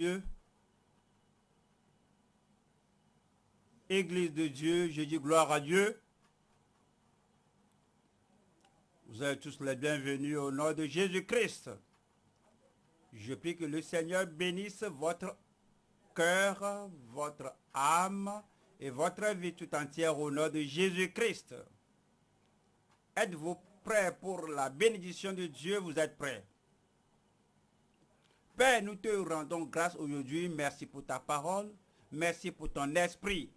Dieu. Église de Dieu, je dis gloire à Dieu. Vous êtes tous les bienvenus au nom de Jésus-Christ. Je prie que le Seigneur bénisse votre cœur, votre âme et votre vie tout entière au nom de Jésus-Christ. Êtes-vous prêts pour la bénédiction de Dieu? Vous êtes prêts Père, nous te rendons grâce aujourd'hui. Merci pour ta parole. Merci pour ton esprit.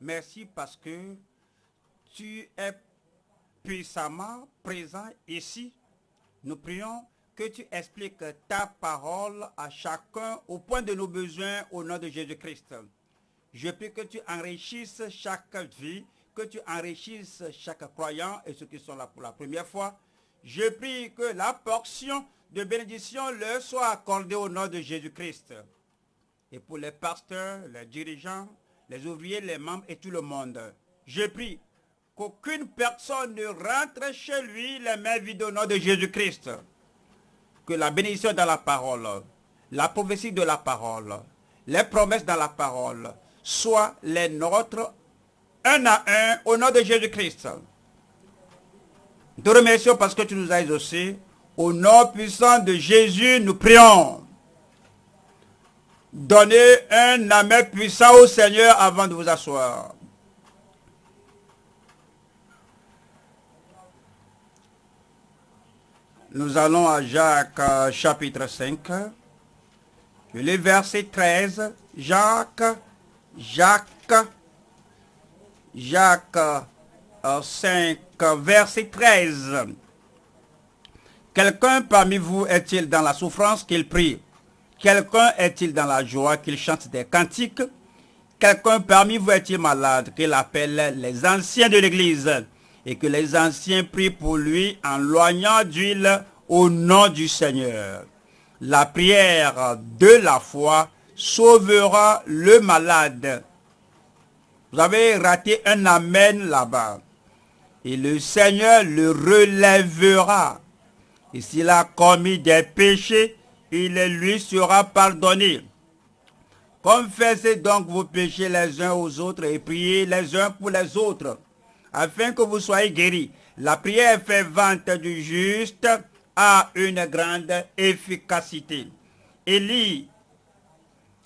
Merci parce que tu es puissamment présent ici. Nous prions que tu expliques ta parole à chacun au point de nos besoins au nom de Jésus-Christ. Je prie que tu enrichisses chaque vie, que tu enrichisses chaque croyant et ceux qui sont là pour la première fois. Je prie que la portion de bénédiction leur soit accordée au nom de Jésus-Christ. Et pour les pasteurs, les dirigeants, les ouvriers, les membres et tout le monde, je prie qu'aucune personne ne rentre chez lui les mains vides au nom de Jésus-Christ. Que la bénédiction dans la parole, la prophétie de la parole, les promesses dans la parole, soient les nôtres un à un au nom de Jésus-Christ. Nous te remercions parce que tu nous as exaucés au nom puissant de Jésus, nous prions. Donnez un amen puissant au Seigneur avant de vous asseoir. Nous allons à Jacques euh, chapitre 5. Le verset 13. Jacques, Jacques, Jacques 5, euh, verset 13. Quelqu'un parmi vous est-il dans la souffrance qu'il prie? Quelqu'un est-il dans la joie qu'il chante des cantiques? Quelqu'un parmi vous est-il malade qu'il appelle les anciens de l'église et que les anciens prient pour lui en loignant d'huile au nom du Seigneur? La prière de la foi sauvera le malade. Vous avez raté un amen là-bas. Et le Seigneur le relèvera. Et s'il a commis des péchés, il lui sera pardonné. Confessez donc vos péchés les uns aux autres et priez les uns pour les autres, afin que vous soyez guéris. La prière fait vente du juste a une grande efficacité. Élie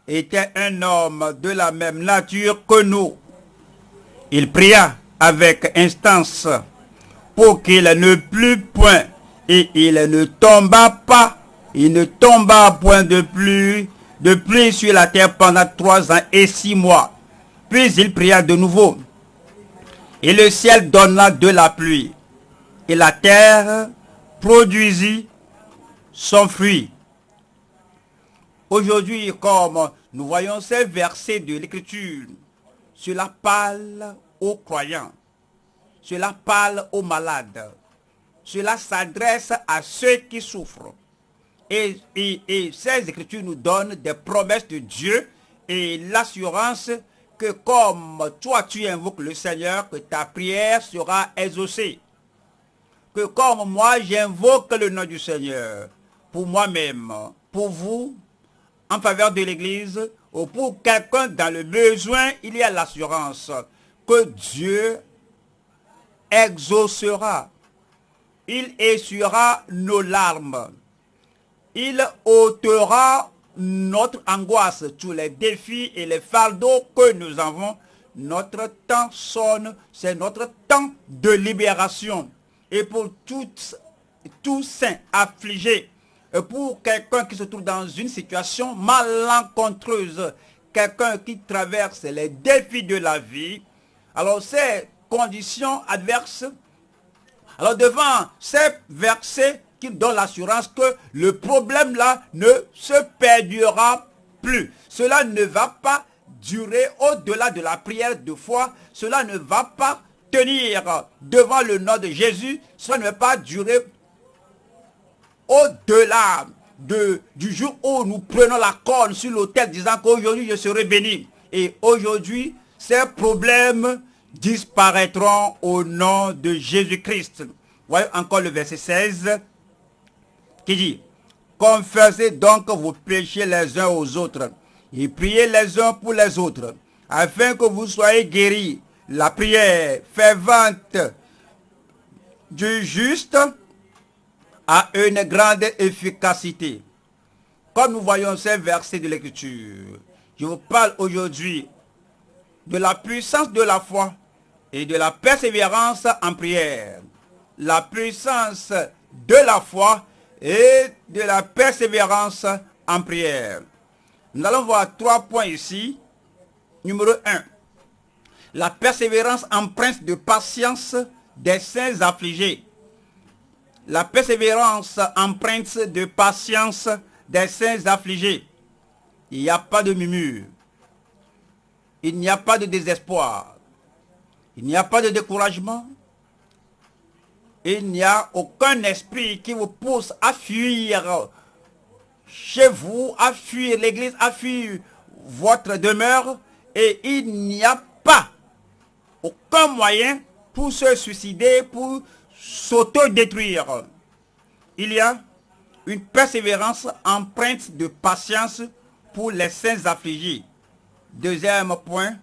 était un homme de la même nature que nous. Il pria avec instance pour qu'il ne plût point et il ne tomba pas, il ne tomba point de pluie, de pluie sur la terre pendant trois ans et six mois. Puis il pria de nouveau. Et le ciel donna de la pluie. Et la terre produisit son fruit. Aujourd'hui, comme nous voyons ces versets de l'Écriture, cela parle croyants, cela parle aux malades, cela s'adresse à ceux qui souffrent. Et, ces écritures nous donnent des promesses de Dieu et l'assurance que comme toi tu invoques le Seigneur, que ta prière sera exaucée. Que comme moi j'invoque le nom du Seigneur, pour moi-même, pour vous, en faveur de l'Église, ou pour quelqu'un dans le besoin, il y a l'assurance que Dieu exaucera il essuiera nos larmes. Il ôtera notre angoisse, tous les défis et les fardeaux que nous avons. Notre temps sonne, c'est notre temps de libération. Et pour tous, tous saints affligés, pour quelqu'un qui se trouve dans une situation malencontreuse, quelqu'un qui traverse les défis de la vie, alors ces conditions adverses alors devant ces versets qui donnent l'assurance que le problème là ne se perdura plus. Cela ne va pas durer au-delà de la prière de foi. Cela ne va pas tenir devant le nom de Jésus. Cela ne va pas durer au-delà de, du jour où nous prenons la corne sur l'autel disant qu'aujourd'hui je serai béni. Et aujourd'hui, ces problèmes disparaîtront au nom de Jésus-Christ. Voyez encore le verset 16 qui dit, Confessez donc vos péchés les uns aux autres et priez les uns pour les autres, afin que vous soyez guéris. La prière fervente du juste a une grande efficacité. Comme nous voyons ces versets de l'écriture, je vous parle aujourd'hui de la puissance de la foi et de la persévérance en prière. La puissance de la foi et de la persévérance en prière. Nous allons voir trois points ici. Numéro 1. La persévérance empreinte de patience des saints affligés. La persévérance empreinte de patience des saints affligés. Il n'y a pas de murmure. Il n'y a pas de désespoir. Il n'y a pas de découragement. Il n'y a aucun esprit qui vous pousse à fuir chez vous, à fuir l'église, à fuir votre demeure. Et il n'y a pas aucun moyen pour se suicider, pour s'auto-détruire. Il y a une persévérance empreinte de patience pour les saints affligés. Deuxième point,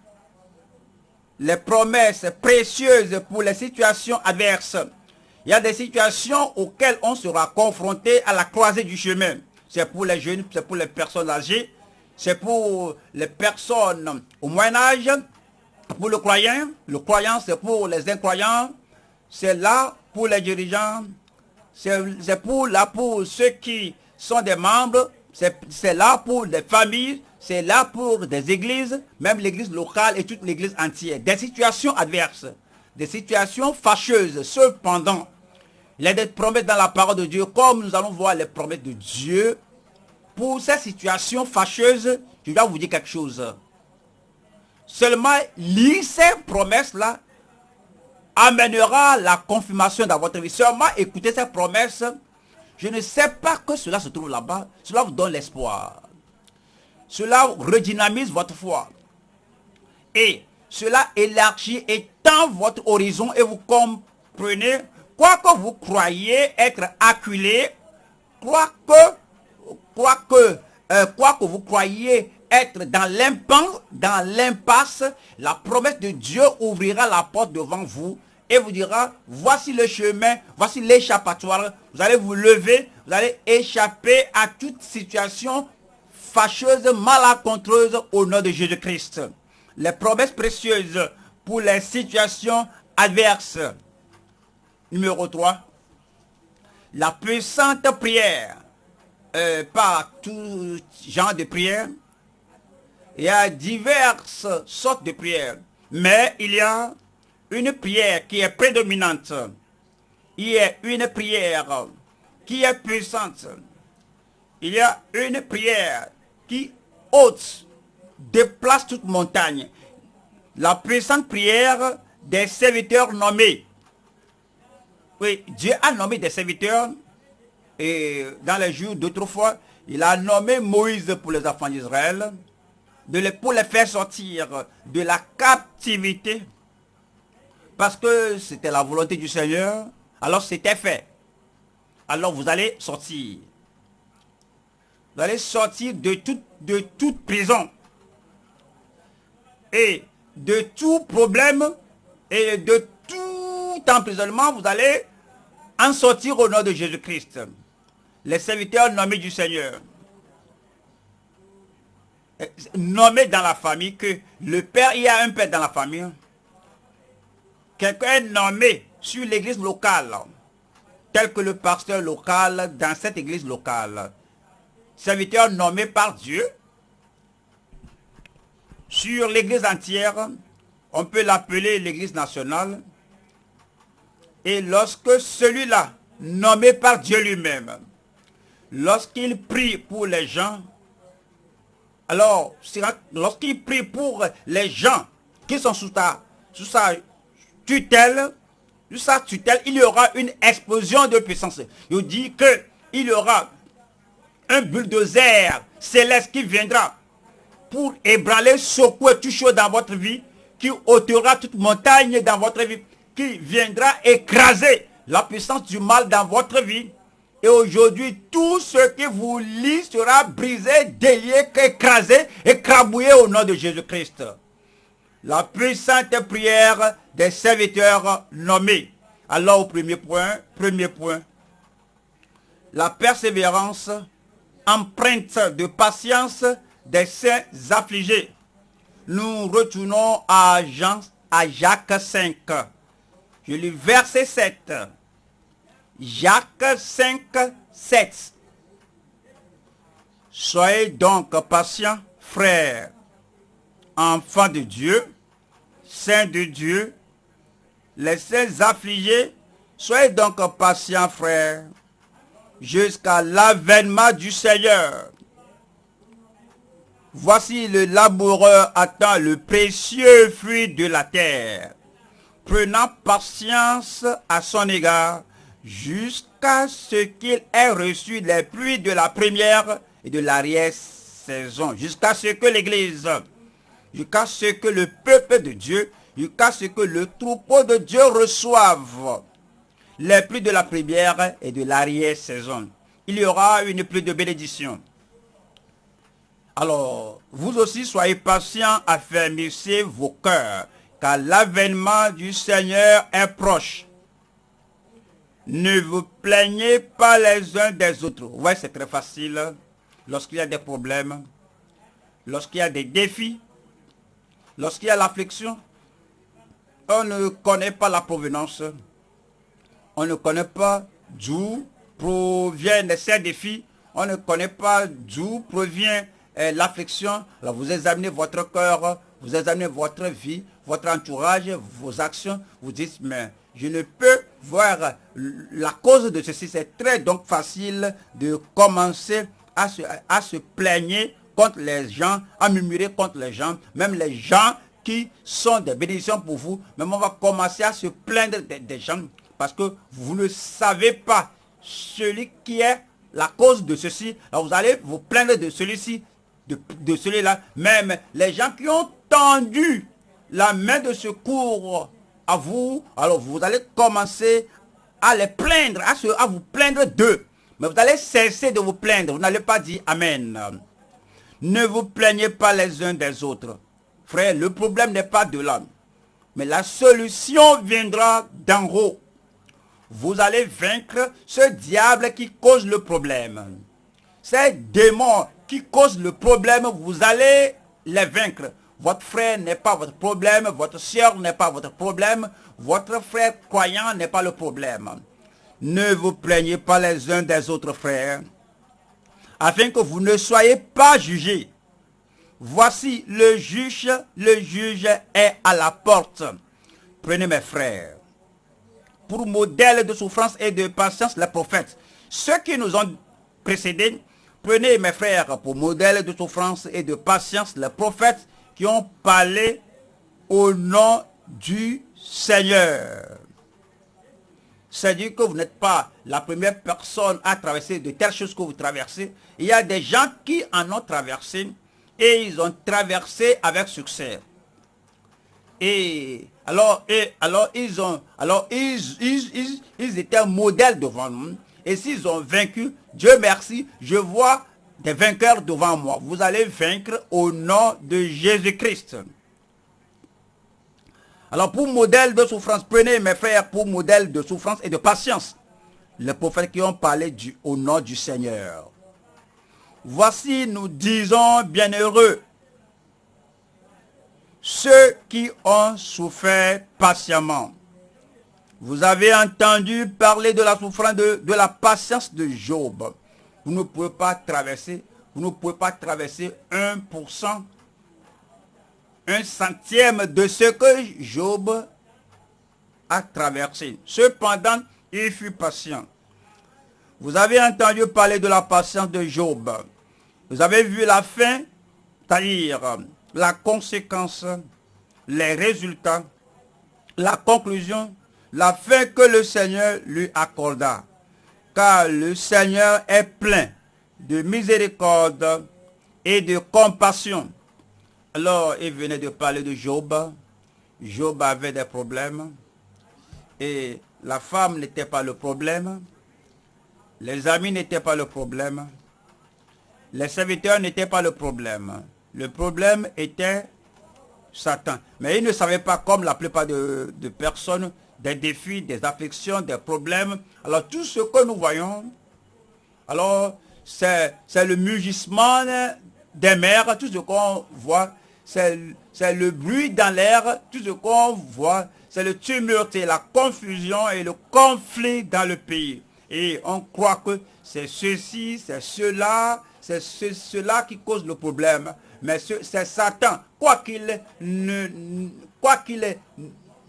les promesses précieuses pour les situations adverses. Il y a des situations auxquelles on sera confronté à la croisée du chemin. C'est pour les jeunes, c'est pour les personnes âgées, c'est pour les personnes au Moyen Âge, pour le croyant. Le croyant, c'est pour les incroyants. C'est là pour les dirigeants. C'est pour là pour ceux qui sont des membres. C'est là pour les familles. C'est là pour des églises, même l'église locale et toute l'église entière. Des situations adverses, des situations fâcheuses. Cependant, il y a promesses dans la parole de Dieu, comme nous allons voir les promesses de Dieu. Pour ces situations fâcheuses, je dois vous dire quelque chose. Seulement, lire ces promesses-là amènera la confirmation dans votre vie. Seulement, écoutez ces promesses. Je ne sais pas que cela se trouve là-bas. Cela vous donne l'espoir. Cela redynamise votre foi. Et cela élargit et tend votre horizon et vous comprenez, quoi que vous croyez être acculé, quoi que, quoi que, euh, quoi que vous croyez être dans l'impasse, dans l'impasse, la promesse de Dieu ouvrira la porte devant vous et vous dira, voici le chemin, voici l'échappatoire. Vous allez vous lever, vous allez échapper à toute situation fâcheuse, malencontreuse au nom de Jésus-Christ. Les promesses précieuses pour les situations adverses. Numéro 3. La puissante prière. Euh, par tout genre de prière. Il y a diverses sortes de prières. Mais il y a une prière qui est prédominante. Il y a une prière qui est puissante. Il y a une prière qui ôte, déplace toute montagne. La puissante prière des serviteurs nommés. Oui, Dieu a nommé des serviteurs et dans les jours d'autrefois, il a nommé Moïse pour les enfants d'Israël, de pour les faire sortir de la captivité, parce que c'était la volonté du Seigneur, alors c'était fait. Alors vous allez sortir. Vous allez sortir de toute, prison. Et de tout problème et de tout emprisonnement, vous allez en sortir au nom de Jésus-Christ. Les serviteurs nommés du Seigneur. Nommés dans la famille, que le père, il y a un père dans la famille. Quelqu'un est nommé sur l'église locale, tel que le pasteur local dans cette église locale serviteur nommé par Dieu, sur l'église entière, on peut l'appeler l'église nationale. Et lorsque celui-là, nommé par Dieu lui-même, lorsqu'il prie pour les gens, alors, lorsqu'il prie pour les gens qui sont sous, sous sa tutelle, sous sa tutelle, il y aura une explosion de puissance. Il dit que il y aura un bulldozer céleste qui viendra pour ébranler, secouer tout chaud dans votre vie, qui ôtera toute montagne dans votre vie, qui viendra écraser la puissance du mal dans votre vie, Et aujourd'hui, tout ce qui vous lie sera brisé, délié, écrasé, écrabouillé au nom de Jésus-Christ. La puissante prière des serviteurs nommés. Alors au premier point, premier point, la persévérance, empreinte de patience des saints affligés. Nous retournons à, Jean, à Jacques 5. Je lis verset 7. Jacques 5, 7. Soyez donc patients, frères, enfants de Dieu, saints de Dieu, les saints affligés, soyez donc patients, frères, jusqu'à l'avènement du Seigneur. Voici le laboureur attend le précieux fruit de la terre, prenant patience à son égard, jusqu'à ce qu'il ait reçu les pluies de la première et de l'arrière-saison, jusqu'à ce que l'Église, jusqu'à ce que le peuple de Dieu, jusqu'à ce que le troupeau de Dieu reçoive les pluies de la première et de l'arrière-saison. Il y aura une pluie de bénédiction. Alors, vous aussi soyez patients, affermissez vos cœurs, car l'avènement du Seigneur est proche. Ne vous plaignez pas les uns des autres. Ouais, c'est très facile. Lorsqu'il y a des problèmes, lorsqu'il y a des défis, lorsqu'il y a l'affliction, on ne connaît pas la provenance. On ne connaît pas d'où proviennent ces défis. On ne connaît pas d'où provient euh, l'affliction. Vous examinez votre cœur, vous examinez votre vie, votre entourage, vos actions. Vous dites, mais je ne peux voir la cause de ceci. C'est très donc facile de commencer à se, à se plaigner contre les gens, à murmurer contre les gens, même les gens qui sont des bénédictions pour vous. Même on va commencer à se plaindre des, gens parce que vous ne savez pas celui qui est la cause de ceci. Alors vous allez vous plaindre de celui-ci, de, de celui-là. Même les gens qui ont tendu la main de secours à vous, alors vous allez commencer à les plaindre, à, à vous plaindre d'eux. Mais vous allez cesser de vous plaindre. Vous n'allez pas dire Amen. Ne vous plaignez pas les uns des autres. Frère, le problème n'est pas de l'homme. Mais la solution viendra d'en haut. Vous allez vaincre ce diable qui cause le problème. Ces démons qui causent le problème, vous allez les vaincre. Votre frère n'est pas votre problème, votre soeur n'est pas votre problème, votre frère croyant n'est pas le problème. Ne vous plaignez pas les uns des autres frères, afin que vous ne soyez pas jugés. Voici le juge, le juge est à la porte. Prenez mes frères, pour modèle de souffrance et de patience, les prophètes. Ceux qui nous ont précédés, prenez mes frères pour modèle de souffrance et de patience, les prophètes qui ont parlé au nom du Seigneur. C'est-à-dire que vous n'êtes pas la première personne à traverser de telles choses que vous traversez. Il y a des gens qui en ont traversé et ils ont traversé avec succès. Et alors, et, alors ils ont, alors ils, ils, ils étaient un modèle devant nous. Et s'ils ont vaincu, Dieu merci, je vois des vainqueurs devant moi. Vous allez vaincre au nom de Jésus-Christ. Alors pour modèle de souffrance, prenez mes frères pour modèle de souffrance et de patience. Les prophètes qui ont parlé du, au nom du Seigneur. Voici, nous disons bienheureux ceux qui ont souffert patiemment. Vous avez entendu parler de la souffrance, de, de la patience de Job. Vous ne pouvez pas traverser, vous ne pouvez pas traverser 1%, un centième de ce que Job a traversé. Cependant, il fut patient. Vous avez entendu parler de la patience de Job. Vous avez vu la fin, c'est-à-dire la conséquence, les résultats, la conclusion, la fin que le Seigneur lui accorda car le Seigneur est plein de miséricorde et de compassion. Alors, il venait de parler de Job. Job avait des problèmes et la femme n'était pas le problème. Les amis n'étaient pas le problème. Les serviteurs n'étaient pas le problème. Le problème était Satan. Mais ils ne savaient pas, comme la plupart de, personnes, des défis, des afflictions, des problèmes. Alors tout ce que nous voyons, alors c'est le mugissement des mers, tout ce qu'on voit, c'est le bruit dans l'air, tout ce qu'on voit, c'est le tumulte la confusion et le conflit dans le pays. Et on croit que c'est ceci, c'est cela, c'est cela qui cause le problème. Mais c'est Satan. Quoi qu'il ne, quoi qu'il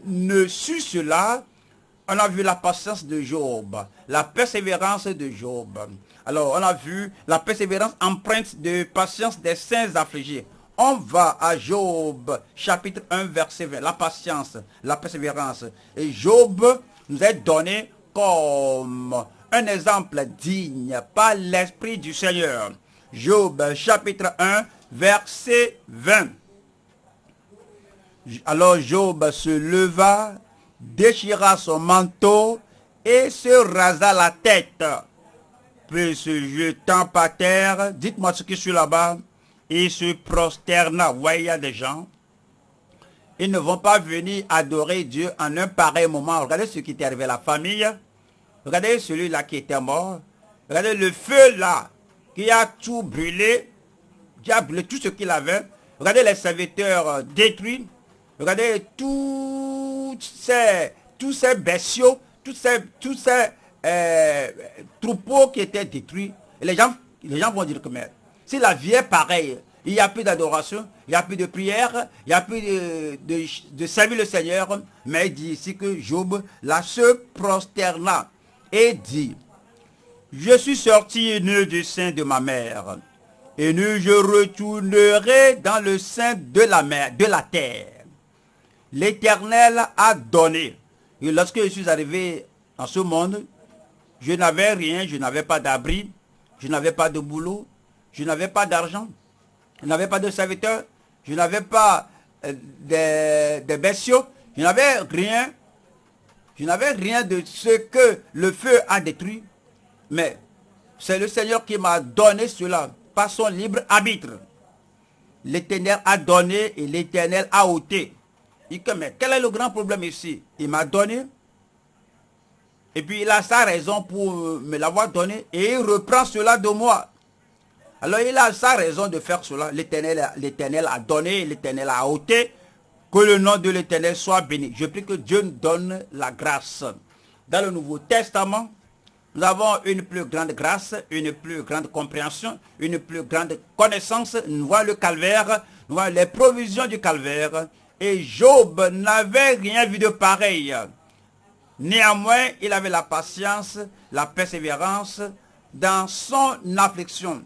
ne cela, on a vu la patience de Job, la persévérance de Job. Alors, on a vu la persévérance empreinte de patience des saints affligés. On va à Job, chapitre 1, verset 20. La patience, la persévérance. Et Job nous est donné comme un exemple digne par l'Esprit du Seigneur. Job, chapitre 1, verset 20. Alors Job se leva, déchira son manteau et se rasa la tête. Puis se jetant par terre, dites-moi ce qui est là-bas, il se prosterna. Vous voyez, il des gens, ils ne vont pas venir adorer Dieu en un pareil moment. Regardez ce qui est arrivé à la famille. Regardez celui-là qui était mort. Regardez le feu là, qui a tout brûlé, brûlé tout ce qu'il avait. Regardez les serviteurs euh, détruits. Regardez tous ces, tous ces bestiaux, tous ces, euh, troupeaux qui étaient détruits. Et les gens, les gens vont dire que si la vie est pareille, il n'y a plus d'adoration, il n'y a plus de prière, il n'y a plus de, de, servir le Seigneur. Mais il dit ici que Job, là, se prosterna et dit, je suis sorti nu du sein de ma mère, et nu je retournerai dans le sein de la mer, de la terre. L'Éternel a donné. Et lorsque je suis arrivé dans ce monde, je n'avais rien, je n'avais pas d'abri, je n'avais pas de boulot, je n'avais pas d'argent, je n'avais pas de serviteurs, je n'avais pas euh, de, bestiaux, je n'avais rien, je n'avais rien de ce que le feu a détruit. Mais c'est le Seigneur qui m'a donné cela son libre arbitre. L'Éternel a donné et l'Éternel a ôté. mais quel est le grand problème ici? Il m'a donné. Et puis il a sa raison pour me l'avoir donné. Et il reprend cela de moi. Alors il a sa raison de faire cela. L'Éternel a donné, l'Éternel a ôté. Que le nom de l'Éternel soit béni. Je prie que Dieu nous donne la grâce. Dans le Nouveau Testament, nous avons une plus grande grâce, une plus grande compréhension, une plus grande connaissance. Nous voyons le calvaire, nous voyons les provisions du calvaire. Et Job n'avait rien vu de pareil. Néanmoins, il avait la patience, la persévérance dans son affliction.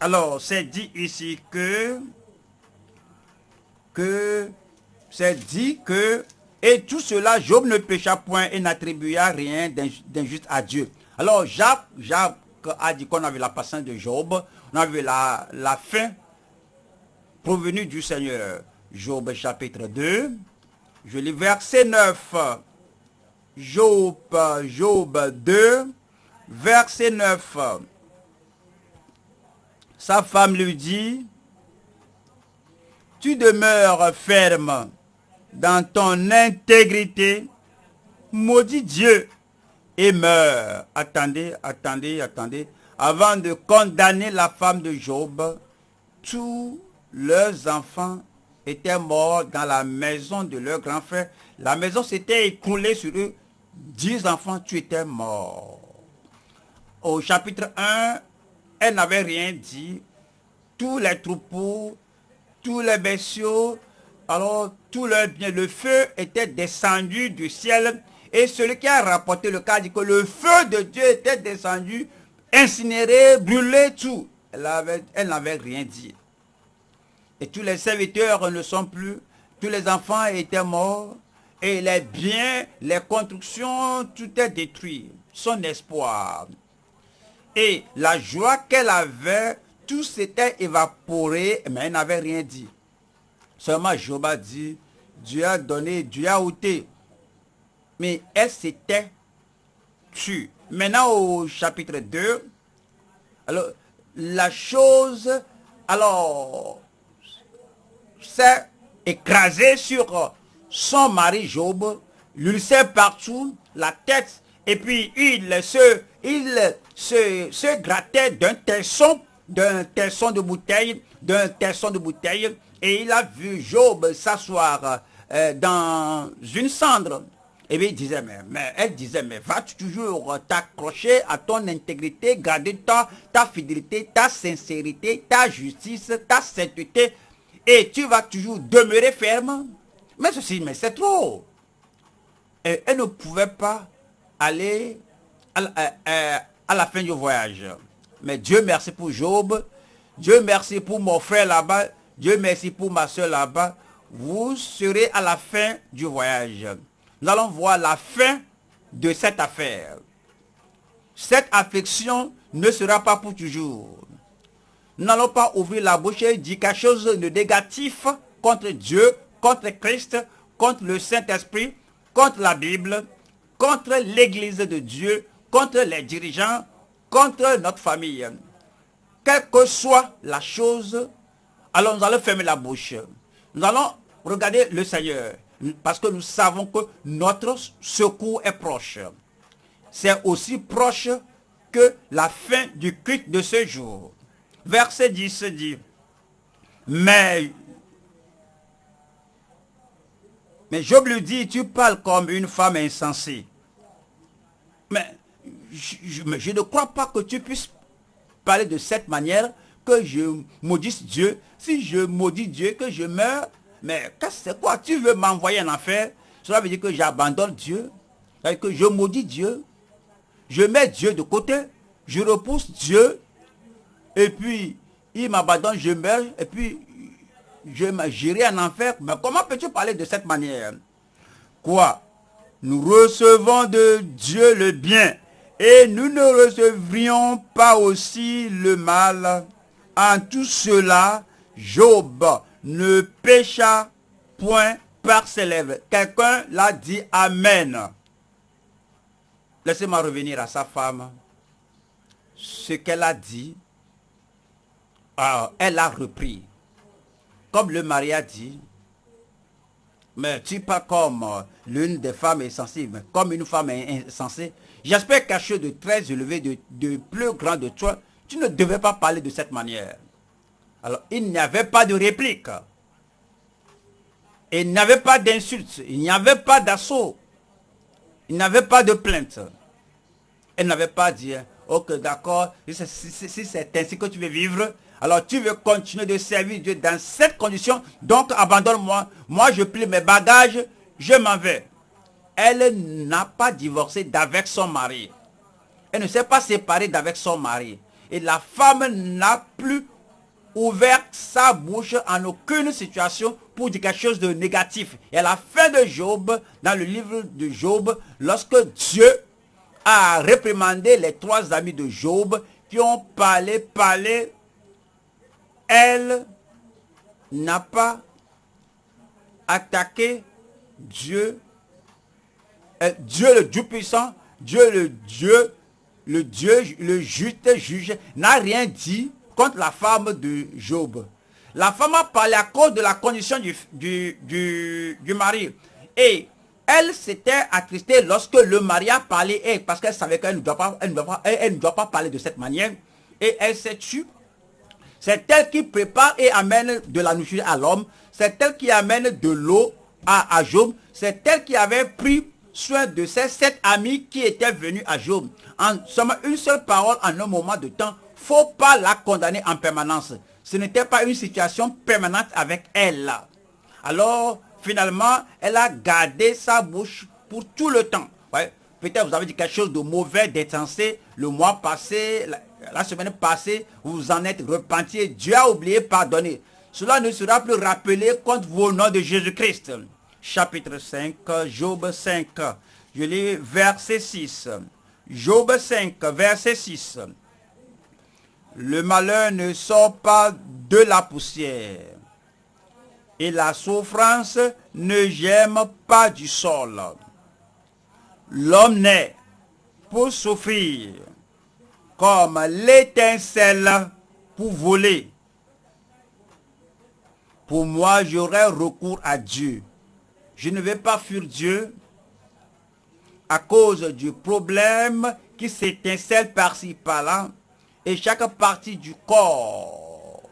Alors, c'est dit ici que, que, c'est dit que, et tout cela, Job ne pécha point et n'attribua rien d'injuste à Dieu. Alors, Jacques, Jacques a dit qu'on avait la patience de Job, on avait la, la fin provenue du Seigneur. Job chapitre 2, je lis verset 9. Job, Job 2, verset 9. Sa femme lui dit, tu demeures ferme dans ton intégrité, maudit Dieu et meurs. Attendez, attendez, attendez. Avant de condamner la femme de Job, tous leurs enfants étaient morts dans la maison de leur grand frère. La maison s'était écroulée sur eux. Dix enfants, tu étais mort. Au chapitre 1, elle n'avait rien dit. Tous les troupeaux, tous les bestiaux, alors tout leur bien, le feu était descendu du ciel. Et celui qui a rapporté le cas dit que le feu de Dieu était descendu, incinéré, brûlé tout. Elle n'avait rien dit. Et tous les serviteurs ne sont plus, tous les enfants étaient morts, et les biens, les constructions, tout est détruit. Son espoir, et la joie qu'elle avait, tout s'était évaporé, mais elle n'avait rien dit. Seulement Job dit, Dieu a donné, Dieu a ôté. Mais elle s'était tue. Maintenant au chapitre 2, alors la chose, alors, s'est écrasée sur son mari Job, s'est partout la tête, et puis il se, il grattait d'un tesson, d'un tesson de bouteille, d'un tesson de bouteille, et il a vu Job s'asseoir euh, dans une cendre. Et bien il disait, mais, elle disait, mais vas-tu toujours t'accrocher à ton intégrité, garder ta, ta fidélité, ta sincérité, ta justice, ta sainteté, et tu vas toujours demeurer ferme. Mais ceci, mais c'est trop. Elle ne pouvait pas aller à, à la fin du voyage. Mais Dieu merci pour Job. Dieu merci pour mon frère là-bas. Dieu merci pour ma soeur là-bas. Vous serez à la fin du voyage. Nous allons voir la fin de cette affaire. Cette affliction ne sera pas pour toujours. Nous n'allons pas ouvrir la bouche et dire quelque chose de négatif contre Dieu, contre Christ, contre le Saint-Esprit, contre la Bible, contre l'Église de Dieu, contre les dirigeants, contre notre famille. Quelle que soit la chose, alors nous allons fermer la bouche. Nous allons regarder le Seigneur. Parce que nous savons que notre secours est proche. C'est aussi proche que la fin du culte de ce jour. Verset 10 dit, mais, mais Job lui dit, tu parles comme une femme insensée. Mais je, je, ne crois pas que tu puisses parler de cette manière, que je maudisse Dieu. Si je maudis Dieu, que je meurs, mais c'est quoi? Tu veux m'envoyer en enfer? Cela veut dire que j'abandonne Dieu, que je maudis Dieu, je mets Dieu de côté, je repousse Dieu, et puis il m'abandonne, je meurs, et puis je j'irai en enfer. Mais comment peux-tu parler de cette manière? Quoi? Nous recevons de Dieu le bien. Et nous ne recevrions pas aussi le mal. En tout cela, Job ne pécha point par ses lèvres. Quelqu'un l'a dit Amen. Laissez-moi revenir à sa femme. Ce qu'elle a dit, ah, elle a repris. Comme le mari a dit, mais tu pas comme l'une des femmes insensées, mais comme une femme insensée. J'espère quelque chose de très élevé, de, de plus grand de toi. Tu ne devais pas parler de cette manière. Alors, il n'y avait pas de réplique. Il n'y avait pas d'insulte. Il n'y avait pas d'assaut. Il n'y avait pas de plainte. Elle n'avait pas dit, ok, d'accord, si c'est ainsi que tu veux vivre, alors tu veux continuer de servir Dieu dans cette condition, donc abandonne-moi. Moi, je plie mes bagages, je m'en vais. Elle n'a pas divorcé d'avec son mari. Elle ne s'est pas séparée d'avec son mari. Et la femme n'a plus ouvert sa bouche en aucune situation pour dire quelque chose de négatif. Et à la fin de Job, dans le livre de Job, lorsque Dieu a réprimandé les trois amis de Job qui ont parlé, parlé, elle n'a pas attaqué Dieu, euh, Dieu le Dieu puissant, Dieu le Dieu, le Dieu, le juste juge, n'a rien dit la femme de Job. La femme a parlé à cause de la condition du, du, du, mari. Et elle s'était attristée lorsque le mari a parlé, et parce qu'elle savait qu'elle ne, doit pas, elle ne, doit pas, elle, ne doit pas parler de cette manière. Et elle s'est tue. C'est elle qui prépare et amène de la nourriture à l'homme. C'est elle qui amène de l'eau à, à Job. C'est elle qui avait pris soin de ces sept amis qui étaient venus à Job. En somme, une seule parole en un moment de temps faut pas la condamner en permanence. Ce n'était pas une situation permanente avec elle. Alors, finalement, elle a gardé sa bouche pour tout le temps. Ouais. Peut-être vous avez dit quelque chose de mauvais, d'insensé, le mois passé, la, semaine passée, vous en êtes repenti, Dieu a oublié pardonner. Cela ne sera plus rappelé contre vos noms de Jésus-Christ. Chapitre 5, Job 5. Je lis verset 6. Job 5, verset 6. Le malheur ne sort pas de la poussière. Et la souffrance ne gemme pas du sol. L'homme naît pour souffrir, comme l'étincelle pour voler. Pour moi, j'aurai recours à Dieu. Je ne vais pas fuir Dieu à cause du problème qui s'étincelle par-ci, par-là, et chaque partie du corps.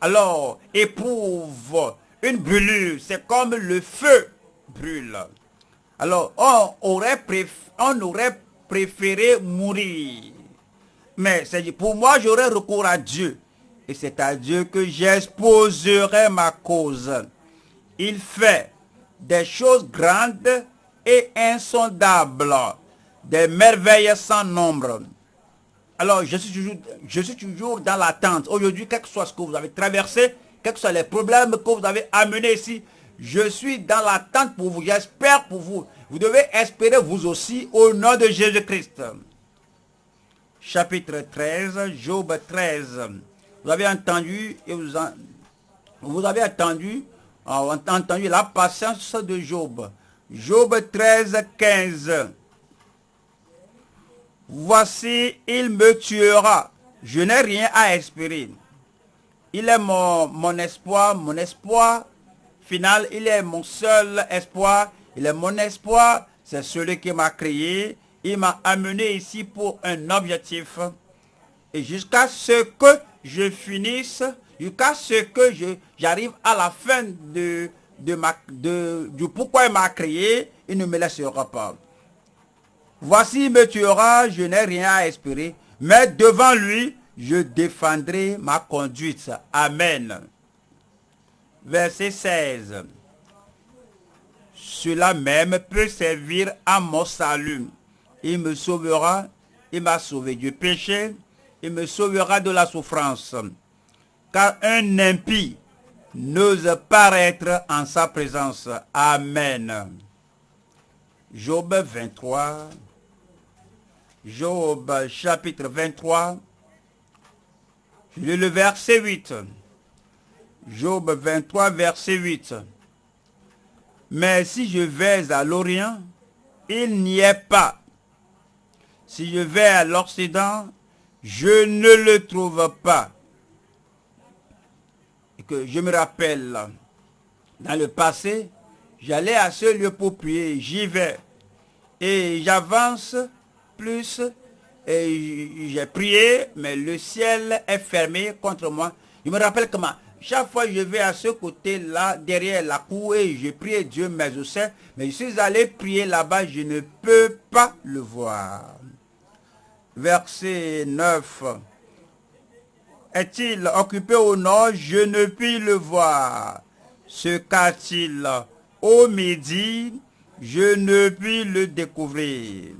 Alors, éprouve une brûlure. C'est comme le feu brûle. Alors, on aurait, on aurait préféré mourir. Mais c'est pour moi, j'aurais recours à Dieu. Et c'est à Dieu que j'exposerai ma cause. Il fait des choses grandes et insondables, des merveilles sans nombre. Alors, je suis toujours, dans l'attente. Aujourd'hui, quel que soit ce que vous avez traversé, quels que soient les problèmes que vous avez amenés ici, je suis dans l'attente pour vous. J'espère pour vous. Vous devez espérer vous aussi au nom de Jésus-Christ. Chapitre 13, Job 13. Vous avez entendu et vous, vous avez entendu, entendu la patience de Job. Job 13, 15. Voici, il me tuera. Je n'ai rien à espérer. Il est mon, mon espoir, mon espoir final. Il est mon seul espoir. Il est mon espoir. C'est celui qui m'a créé. Il m'a amené ici pour un objectif. Et jusqu'à ce que je finisse, jusqu'à ce que j'arrive à la fin de, de, ma, de, du pourquoi il m'a créé, il ne me laissera pas. Voici, me tuera, je n'ai rien à espérer, mais devant lui, je défendrai ma conduite. Amen. Verset 16. Cela même peut servir à mon salut. Il me sauvera, il m'a sauvé du péché, il me sauvera de la souffrance. Car un impie n'ose paraître en sa présence. Amen. Job 23, Job chapitre 23, le verset 8. Job 23, verset 8. Mais si je vais à l'Orient, il n'y est pas. Si je vais à l'Occident, je ne le trouve pas. Et que je me rappelle, dans le passé, j'allais à ce lieu pour prier, j'y vais. Et j'avance plus j'ai prié, mais le ciel est fermé contre moi. Je me rappelle comment chaque fois je vais à ce côté-là, derrière la cour, et je prie Dieu, mais je sais, mais je suis allé prier là-bas, je ne peux pas le voir. Verset 9. Est-il occupé au nord? Je ne puis le voir. Se qu'a-t-il au midi? Je ne puis le découvrir.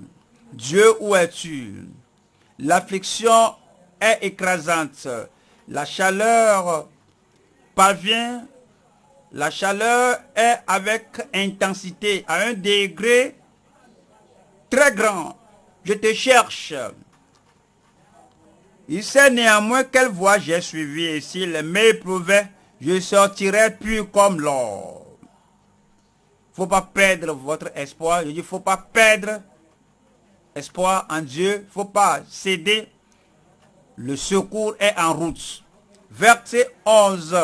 Dieu, où es-tu? L'affliction est écrasante. La chaleur parvient. La chaleur est avec intensité, à un degré très grand. Je te cherche. Il sait néanmoins quelle voie j'ai suivi et s'il m'éprouvait, je sortirai plus comme l'or. faut pas perdre votre espoir. Je dis, faut pas perdre espoir en Dieu, faut pas céder. Le secours est en route. Verset 11.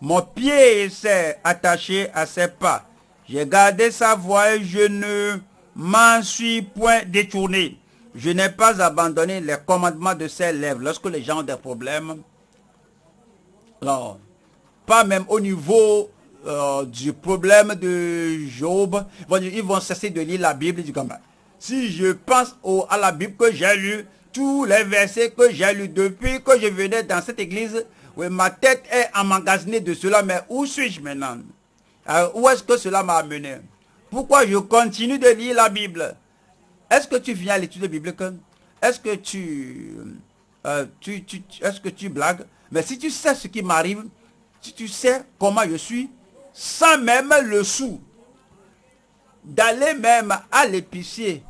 Mon pied s'est attaché à ses pas. J'ai gardé sa voix et je ne m'en suis point détourné. Je n'ai pas abandonné les commandements de ses lèvres. Lorsque les gens ont des problèmes, alors, pas même au niveau euh, du problème de Job, ils vont cesser de lire la Bible du comme si je pense à la Bible que j'ai lu, tous les versets que j'ai lus depuis que je venais dans cette église, ma tête est emmagasinée de cela, mais où suis-je maintenant? Où est-ce que cela m'a amené? Pourquoi je continue de lire la Bible? Est-ce que tu viens à l'étude biblique? Est-ce que tu, euh, tu, tu est-ce que tu blagues? Mais si tu sais ce qui m'arrive, si tu sais comment je suis, sans même le sou, d'aller même à l'épicier,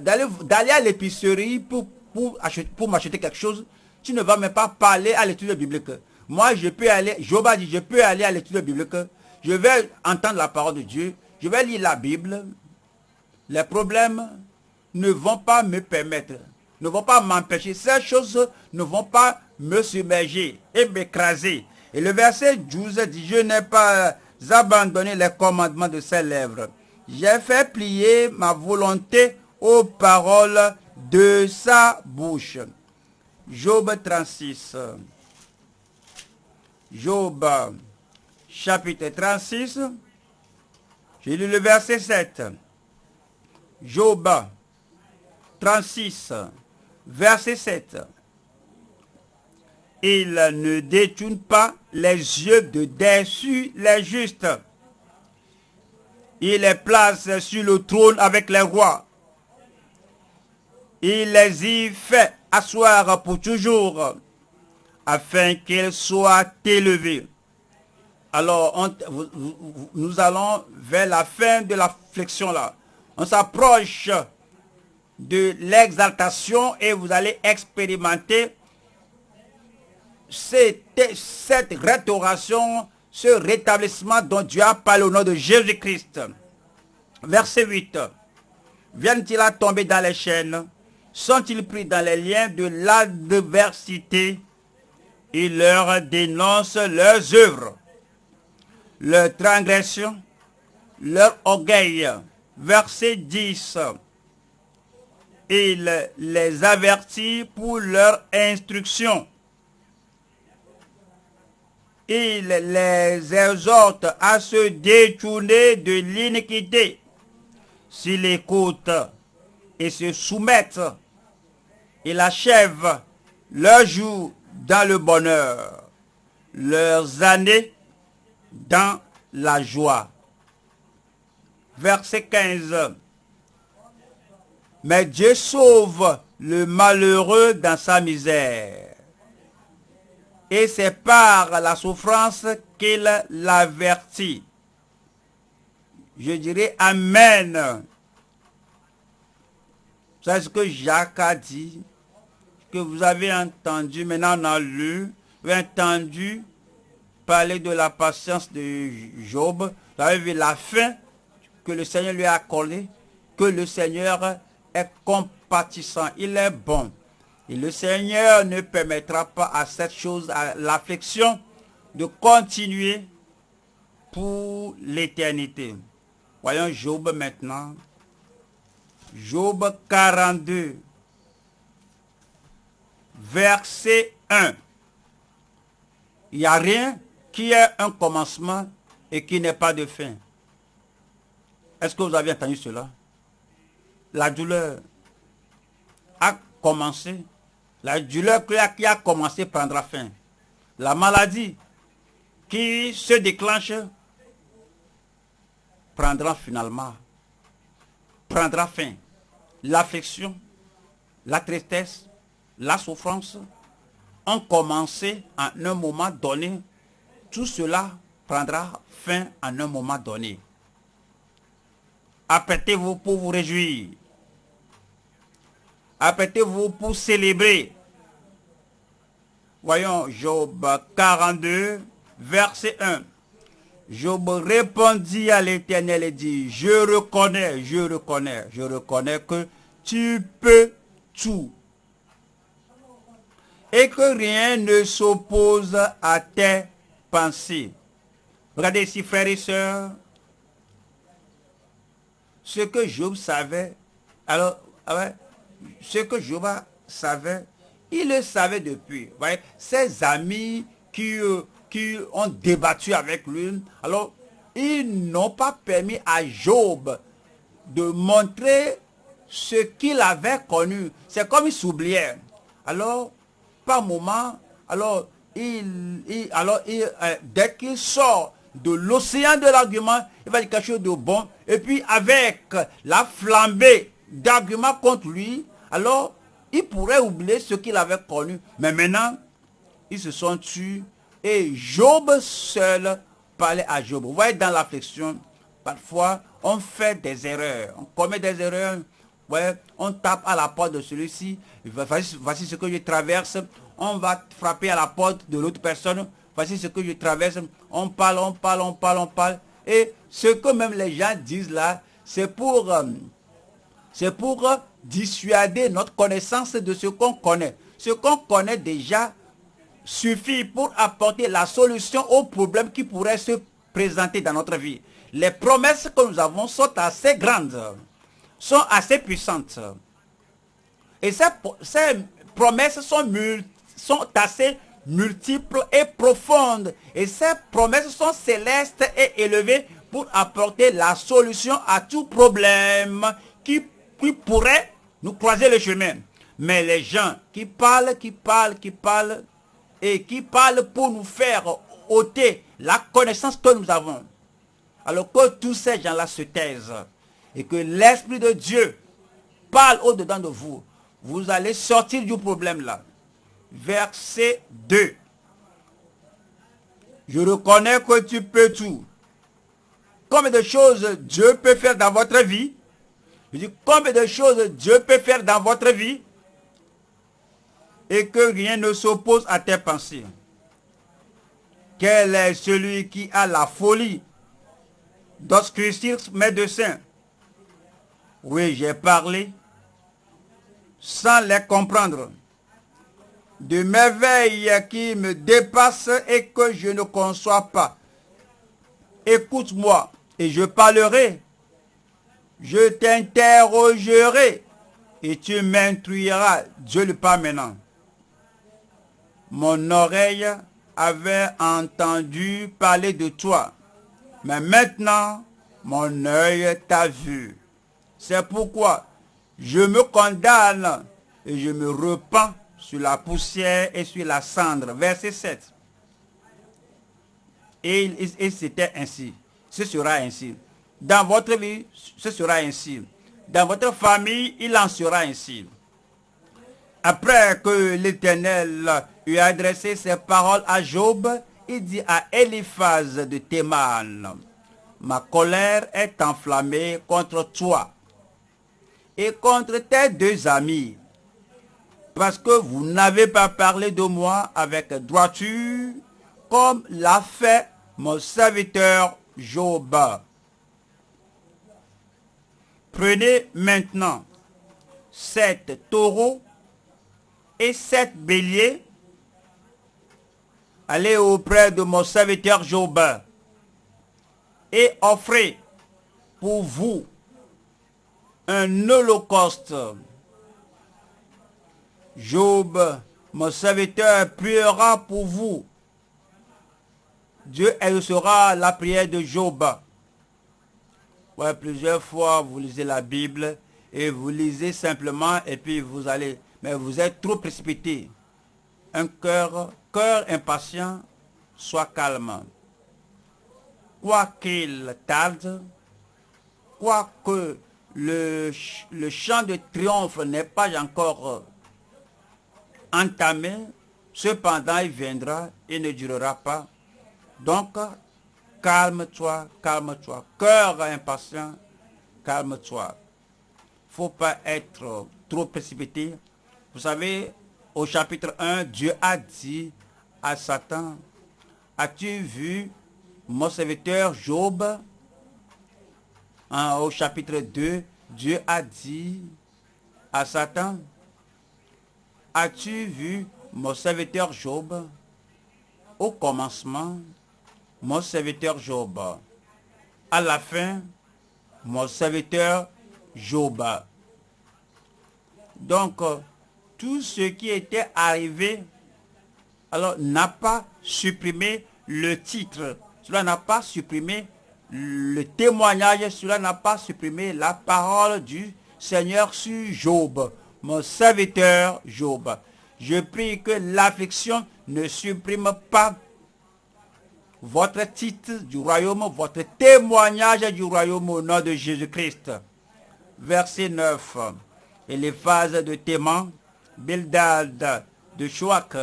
d'aller à l'épicerie pour, pour, pour m'acheter quelque chose, tu ne vas même pas parler à l'étude biblique. Moi, je peux aller, Job a dit, je peux aller à l'étude biblique, je vais entendre la parole de Dieu, je vais lire la Bible, les problèmes ne vont pas me permettre, ne vont pas m'empêcher. Ces choses ne vont pas me submerger et m'écraser. Et le verset 12 dit, je n'ai pas abandonné les commandements de ses lèvres. J'ai fait plier ma volonté aux paroles de sa bouche. Job 36. Job chapitre 36. J'ai lu le verset 7. Job 36, verset 7. Il ne détourne pas les yeux de dessus les justes. Il les place sur le trône avec les rois. Il les y fait asseoir pour toujours, afin qu'ils soient élevés. Alors, nous allons vers la fin de la flexion là. On s'approche de l'exaltation et vous allez expérimenter cette, cette restauration, ce rétablissement dont Dieu a parlé au nom de Jésus-Christ. Verset 8. Viennent-ils à tomber dans les chaînes? Sont-ils pris dans les liens de l'adversité? Il leur dénonce leurs œuvres, leur transgression, leur orgueil. Verset 10 il les avertit pour leur instruction. Il les exhorte à se détourner de l'iniquité. S'ils écoutent et se soumettent, il achève leurs jours dans le bonheur, leurs années dans la joie. Verset 15. Mais Dieu sauve le malheureux dans sa misère. Et c'est par la souffrance qu'il l'avertit. Je dirais Amen. C'est ce que Jacques a dit, que vous avez entendu, maintenant on lu, entendu parler de la patience de Job. Vous avez vu la fin que le Seigneur lui a accordée, que le Seigneur est compatissant, il est bon. Et le Seigneur ne permettra pas à cette chose, à l'affliction, de continuer pour l'éternité. Voyons Job maintenant. Job 42, verset 1. Il n'y a rien qui ait un commencement et qui n'ait pas de fin. Est-ce que vous avez entendu cela? La douleur a commencé. La douleur qui a commencé prendra fin. La maladie qui se déclenche prendra finalement, prendra fin. L'affection, la tristesse, la souffrance ont commencé à un moment donné. Tout cela prendra fin à un moment donné. Apprêtez-vous pour vous réjouir. Apprêtez-vous pour célébrer. Voyons Job 42, verset 1. Job répondit à l'Éternel et dit, je reconnais, je reconnais, je reconnais que tu peux tout. Et que rien ne s'oppose à tes pensées. Regardez ici, frères et sœurs, ce que Job savait, alors, ah ce que Job savait, il le savait depuis. Ses amis qui, euh, qui ont débattu avec lui, alors, ils n'ont pas permis à Job de montrer ce qu'il avait connu. C'est comme il s'oubliait. Alors, par moment, alors, il, alors euh, dès qu'il sort de l'océan de l'argument, il va dire quelque chose de bon. Et puis avec la flambée d'arguments contre lui, alors il pourrait oublier ce qu'il avait connu. Mais maintenant, ils se sont tués et Job seul parlait à Job. Vous voyez dans l'affliction, parfois on fait des erreurs, on commet des erreurs. On tape à la porte de celui-ci, voici, ce que je traverse, on va frapper à la porte de l'autre personne, voici ce que je traverse, on parle, on parle, on parle, on parle. Et ce que même les gens disent là, c'est pour, euh, c'est pour dissuader notre connaissance de ce qu'on connaît. Ce qu'on connaît déjà suffit pour apporter la solution aux problèmes qui pourraient se présenter dans notre vie. Les promesses que nous avons sont assez grandes, sont assez puissantes. Et ces, promesses sont, sont assez multiples et profondes. Et ces promesses sont célestes et élevées pour apporter la solution à tout problème qui, qui pourrait nous croiser le chemin. Mais les gens qui parlent, qui parlent, qui parlent, et qui parlent pour nous faire ôter la connaissance que nous avons. Alors que tous ces gens-là se taisent et que l'Esprit de Dieu parle au-dedans de vous, vous allez sortir du problème là. Verset 2. Je reconnais que tu peux tout. Combien de choses Dieu peut faire dans votre vie? Je dis combien de choses Dieu peut faire dans votre vie et que rien ne s'oppose à tes pensées? Quel est celui qui a la folie? D'obscurcir médecins Oui, j'ai parlé sans les comprendre. De merveilles qui me dépassent et que je ne conçois pas. Écoute-moi et je parlerai. Je t'interrogerai et tu m'instruiras. Dieu le parle maintenant. Mon oreille avait entendu parler de toi, mais maintenant mon œil t'a vu. C'est pourquoi je me condamne et je me repens sur la poussière et sur la cendre. Verset 7. Et, c'était ainsi. Ce sera ainsi. Dans votre vie, ce sera ainsi. Dans votre famille, il en sera ainsi. Après que l'Éternel eut adressé ses paroles à Job, il dit à Eliphaz de Théman, ma colère est enflammée contre toi et contre tes deux amis, parce que vous n'avez pas parlé de moi avec droiture, comme l'a fait mon serviteur Job. Prenez maintenant sept taureaux et sept béliers, allez auprès de mon serviteur Job et offrez pour vous un holocauste. Job, mon serviteur, priera pour vous. Dieu sera la prière de Job. Ouais, plusieurs fois, vous lisez la Bible et vous lisez simplement et puis vous allez mais vous êtes trop précipité. Un cœur, cœur impatient, soit calme. Quoi qu'il tarde, quoique le, le chant de triomphe n'est pas encore entamé, cependant il viendra et ne durera pas. Donc, calme-toi, calme-toi. Cœur impatient, calme-toi. faut pas être trop précipité vous savez, au chapitre 1, Dieu a dit à Satan, as-tu vu mon serviteur Job? Hein, Au chapitre 2, Dieu a dit à Satan, as-tu vu mon serviteur Job? Au commencement, mon serviteur Job. À la fin, mon serviteur Job. Donc, tout ce qui était arrivé, alors n'a pas supprimé le titre, cela n'a pas supprimé le témoignage, cela n'a pas supprimé la parole du Seigneur sur Job, mon serviteur Job. Je prie que l'affliction ne supprime pas votre titre du royaume, votre témoignage du royaume au nom de Jésus-Christ. Verset 9. Et les phases de témoin Bildad de Chouak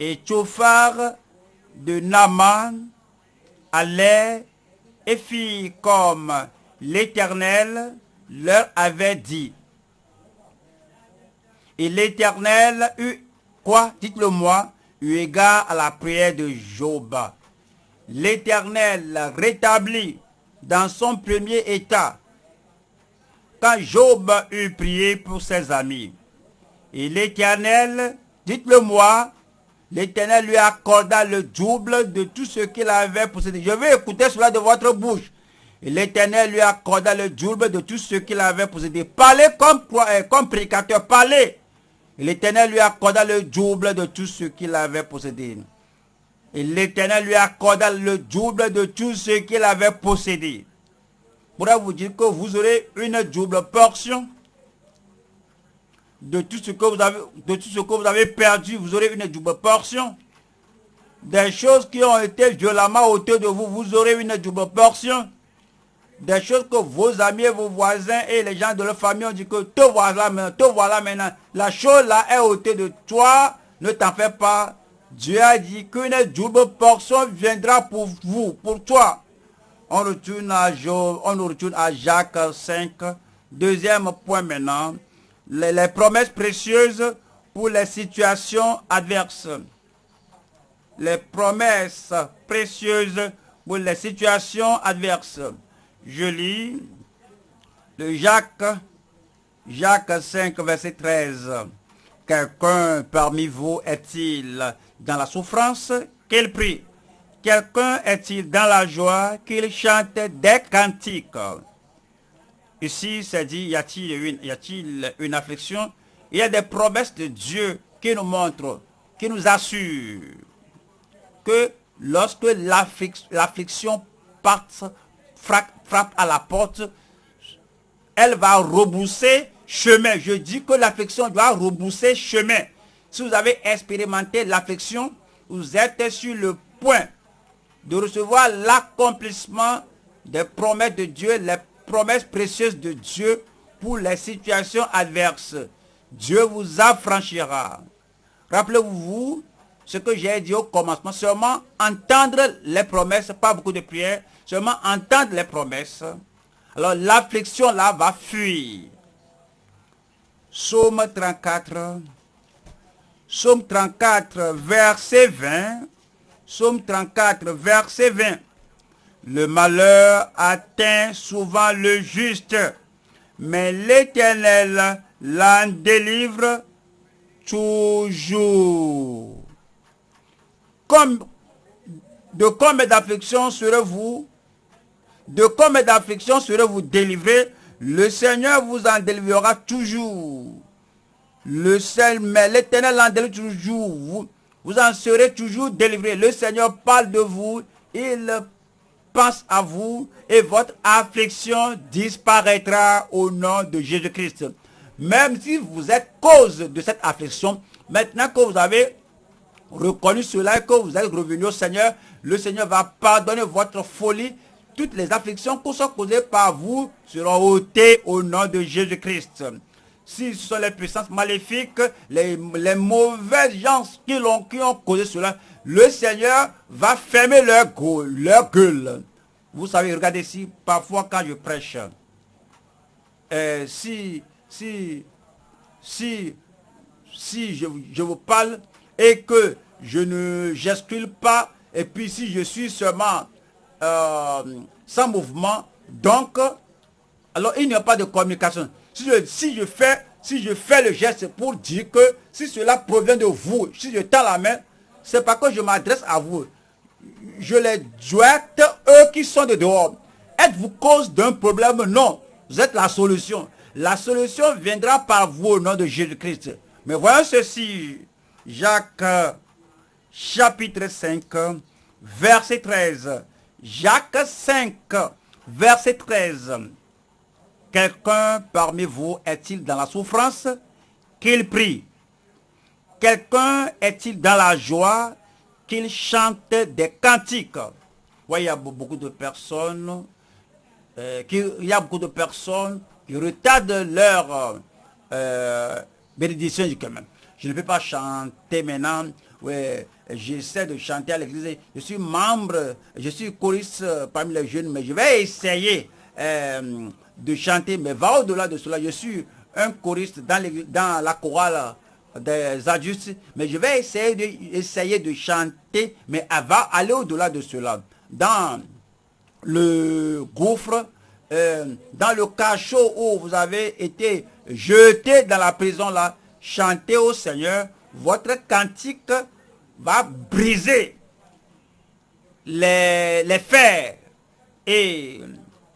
et Tchofar de Naman allaient et fit comme l'Éternel leur avait dit. Et l'Éternel eut, quoi, dites-le moi, eu égard à la prière de Job. L'Éternel rétablit dans son premier état quand Job eut prié pour ses amis. Et l'Éternel, dites-le moi, l'Éternel lui accorda le double de tout ce qu'il avait possédé. Je vais écouter cela de votre bouche. L'Éternel lui accorda le double de tout ce qu'il avait possédé. Parlez comme, euh, comme prédicateur, parlez. L'Éternel lui accorda le double de tout ce qu'il avait possédé. L'Éternel lui accorda le double de tout ce qu'il avait possédé. Pourra vous dire que vous aurez une double portion? De tout ce que vous avez, perdu, vous aurez une double portion. Des choses qui ont été violemment ôtées de vous, vous aurez une double portion. Des choses que vos amis vos voisins et les gens de leur famille ont dit que te voilà maintenant, te voilà maintenant. La chose là est ôtée de toi, ne t'en fais pas. Dieu a dit qu'une double portion viendra pour vous, pour toi. On retourne à, on retourne à Jacques 5. Deuxième point maintenant les, promesses précieuses pour les situations adverses. Les promesses précieuses pour les situations adverses. Je lis le Jacques, Jacques 5, verset 13. Quelqu'un parmi vous est-il dans la souffrance? Qu'il prie. Quelqu'un est-il dans la joie qu'il chante des cantiques? Ici, c'est dit, y a-t-il une, affliction? Il y a des promesses de Dieu qui nous montrent, qui nous assurent que lorsque l'affliction frappe à la porte, elle va rebousser chemin. Je dis que l'affliction doit rebousser chemin. Si vous avez expérimenté l'affliction, vous êtes sur le point de recevoir l'accomplissement des promesses de Dieu, promesse précieuse de Dieu pour les situations adverses. Dieu vous affranchira. Rappelez-vous ce que j'ai dit au commencement. Seulement entendre les promesses, pas beaucoup de prières, seulement entendre les promesses. Alors l'affliction là va fuir. Psaume 34. Psaume 34, verset 20. Psaume 34, verset 20. Le malheur atteint souvent le juste, mais l'Éternel l'en délivre toujours. De combien d'afflictions serez-vous De combien d'afflictions serez-vous délivré Le Seigneur vous en délivrera toujours. Le seul, mais l'Éternel en délivre toujours. Vous, en serez toujours délivré. Le Seigneur parle de vous. Il pense à vous et votre affliction disparaîtra au nom de Jésus-Christ. Même si vous êtes cause de cette affliction, maintenant que vous avez reconnu cela et que vous êtes revenu au Seigneur, le Seigneur va pardonner votre folie. Toutes les afflictions qui sont causées par vous seront ôtées au nom de Jésus-Christ. Si ce sont les puissances maléfiques, les, mauvaises gens qui, ont, qui ont causé cela, le Seigneur va fermer leur, leur gueule. Vous savez, regardez ici, parfois quand je prêche, euh, si, si, si, si je, vous parle et que je ne gesticule pas, et puis si je suis seulement euh, sans mouvement, donc, alors il n'y a pas de communication. Si je, si je, fais, si je fais le geste pour dire que si cela provient de vous, si je tends la main, c'est pas que je m'adresse à vous je les douette, eux qui sont de dehors. Êtes-vous cause d'un problème? Non. Vous êtes la solution. La solution viendra par vous au nom de Jésus-Christ. Mais voyons ceci. Jacques chapitre 5, verset 13. Jacques 5, verset 13. Quelqu'un parmi vous est-il dans la souffrance? Qu'il prie. Quelqu'un est-il dans la joie? Qu'il chante des cantiques. il y a beaucoup de personnes, euh, qui, y a beaucoup de personnes qui retardent leur euh, bénédiction. Je ne peux pas chanter maintenant. Ouais, j'essaie de chanter à l'église. Je suis membre, je suis choriste parmi les jeunes, mais je vais essayer euh, de chanter. Mais va au-delà de cela. Je suis un choriste dans, dans la chorale des adultes, mais je vais essayer de, essayer de chanter, mais va aller au-delà de cela. Dans le gouffre, euh, dans le cachot où vous avez été jeté dans la prison là, chantez au Seigneur, votre cantique va briser les, les fers et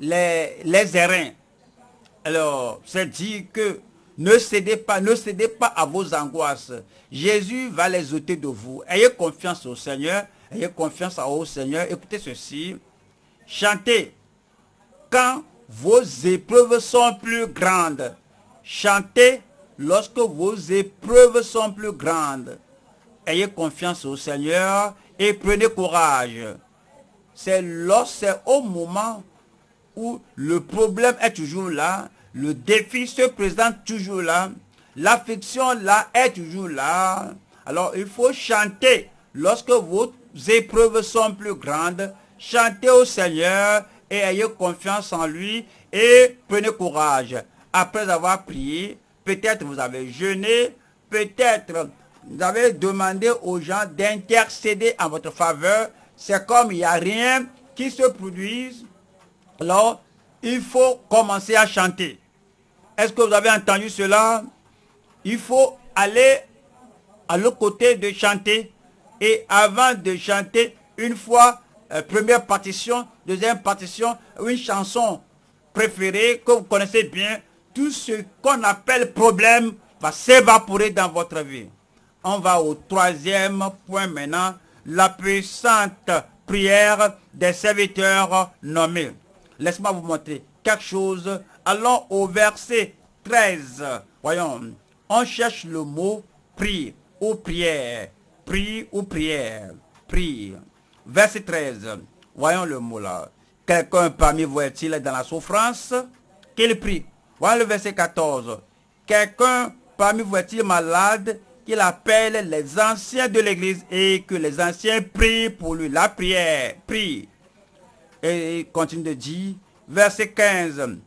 les, les. Alors, c'est dit que ne cédez pas, ne cédez pas à vos angoisses. Jésus va les ôter de vous. Ayez confiance au Seigneur. Ayez confiance au Seigneur. Écoutez ceci. Chantez quand vos épreuves sont plus grandes. Chantez lorsque vos épreuves sont plus grandes. Ayez confiance au Seigneur et prenez courage. C'est au moment où le problème est toujours là, le défi se présente toujours là, l'affection là est toujours là. Alors il faut chanter lorsque vos épreuves sont plus grandes. Chantez au Seigneur et ayez confiance en lui et prenez courage. Après avoir prié, peut-être vous avez jeûné, peut-être vous avez demandé aux gens d'intercéder en votre faveur. C'est comme il n'y a rien qui se produise. Alors, il faut commencer à chanter. Est-ce que vous avez entendu cela? Il faut aller à l'autre côté de chanter. Et avant de chanter, une fois, euh, première partition, deuxième partition, une chanson préférée que vous connaissez bien, tout ce qu'on appelle problème va s'évaporer dans votre vie. On va au troisième point maintenant, la puissante prière des serviteurs nommés. Laisse-moi vous montrer quelque chose Allons au verset 13. Voyons, on cherche le mot prie ou prière. Prie ou prière. Prie. Verset 13. Voyons le mot là. Quelqu'un parmi vous est-il dans la souffrance? Qu'il prie. Voyons le verset 14. Quelqu'un parmi vous est-il malade? Qu'il appelle les anciens de l'église et que les anciens prient pour lui. La prière, prie. Et il continue de dire, verset 15,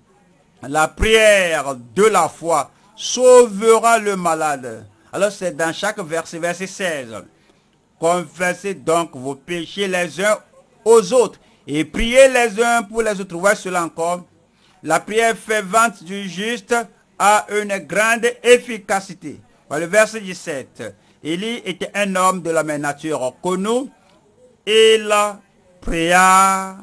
la prière de la foi sauvera le malade. Alors c'est dans chaque verset, verset 16. Confessez donc vos péchés les uns aux autres et priez les uns pour les autres. Voyez cela encore. La prière fervente du juste a une grande efficacité. Le verset 17. Élie était un homme de la même nature connu. Il pria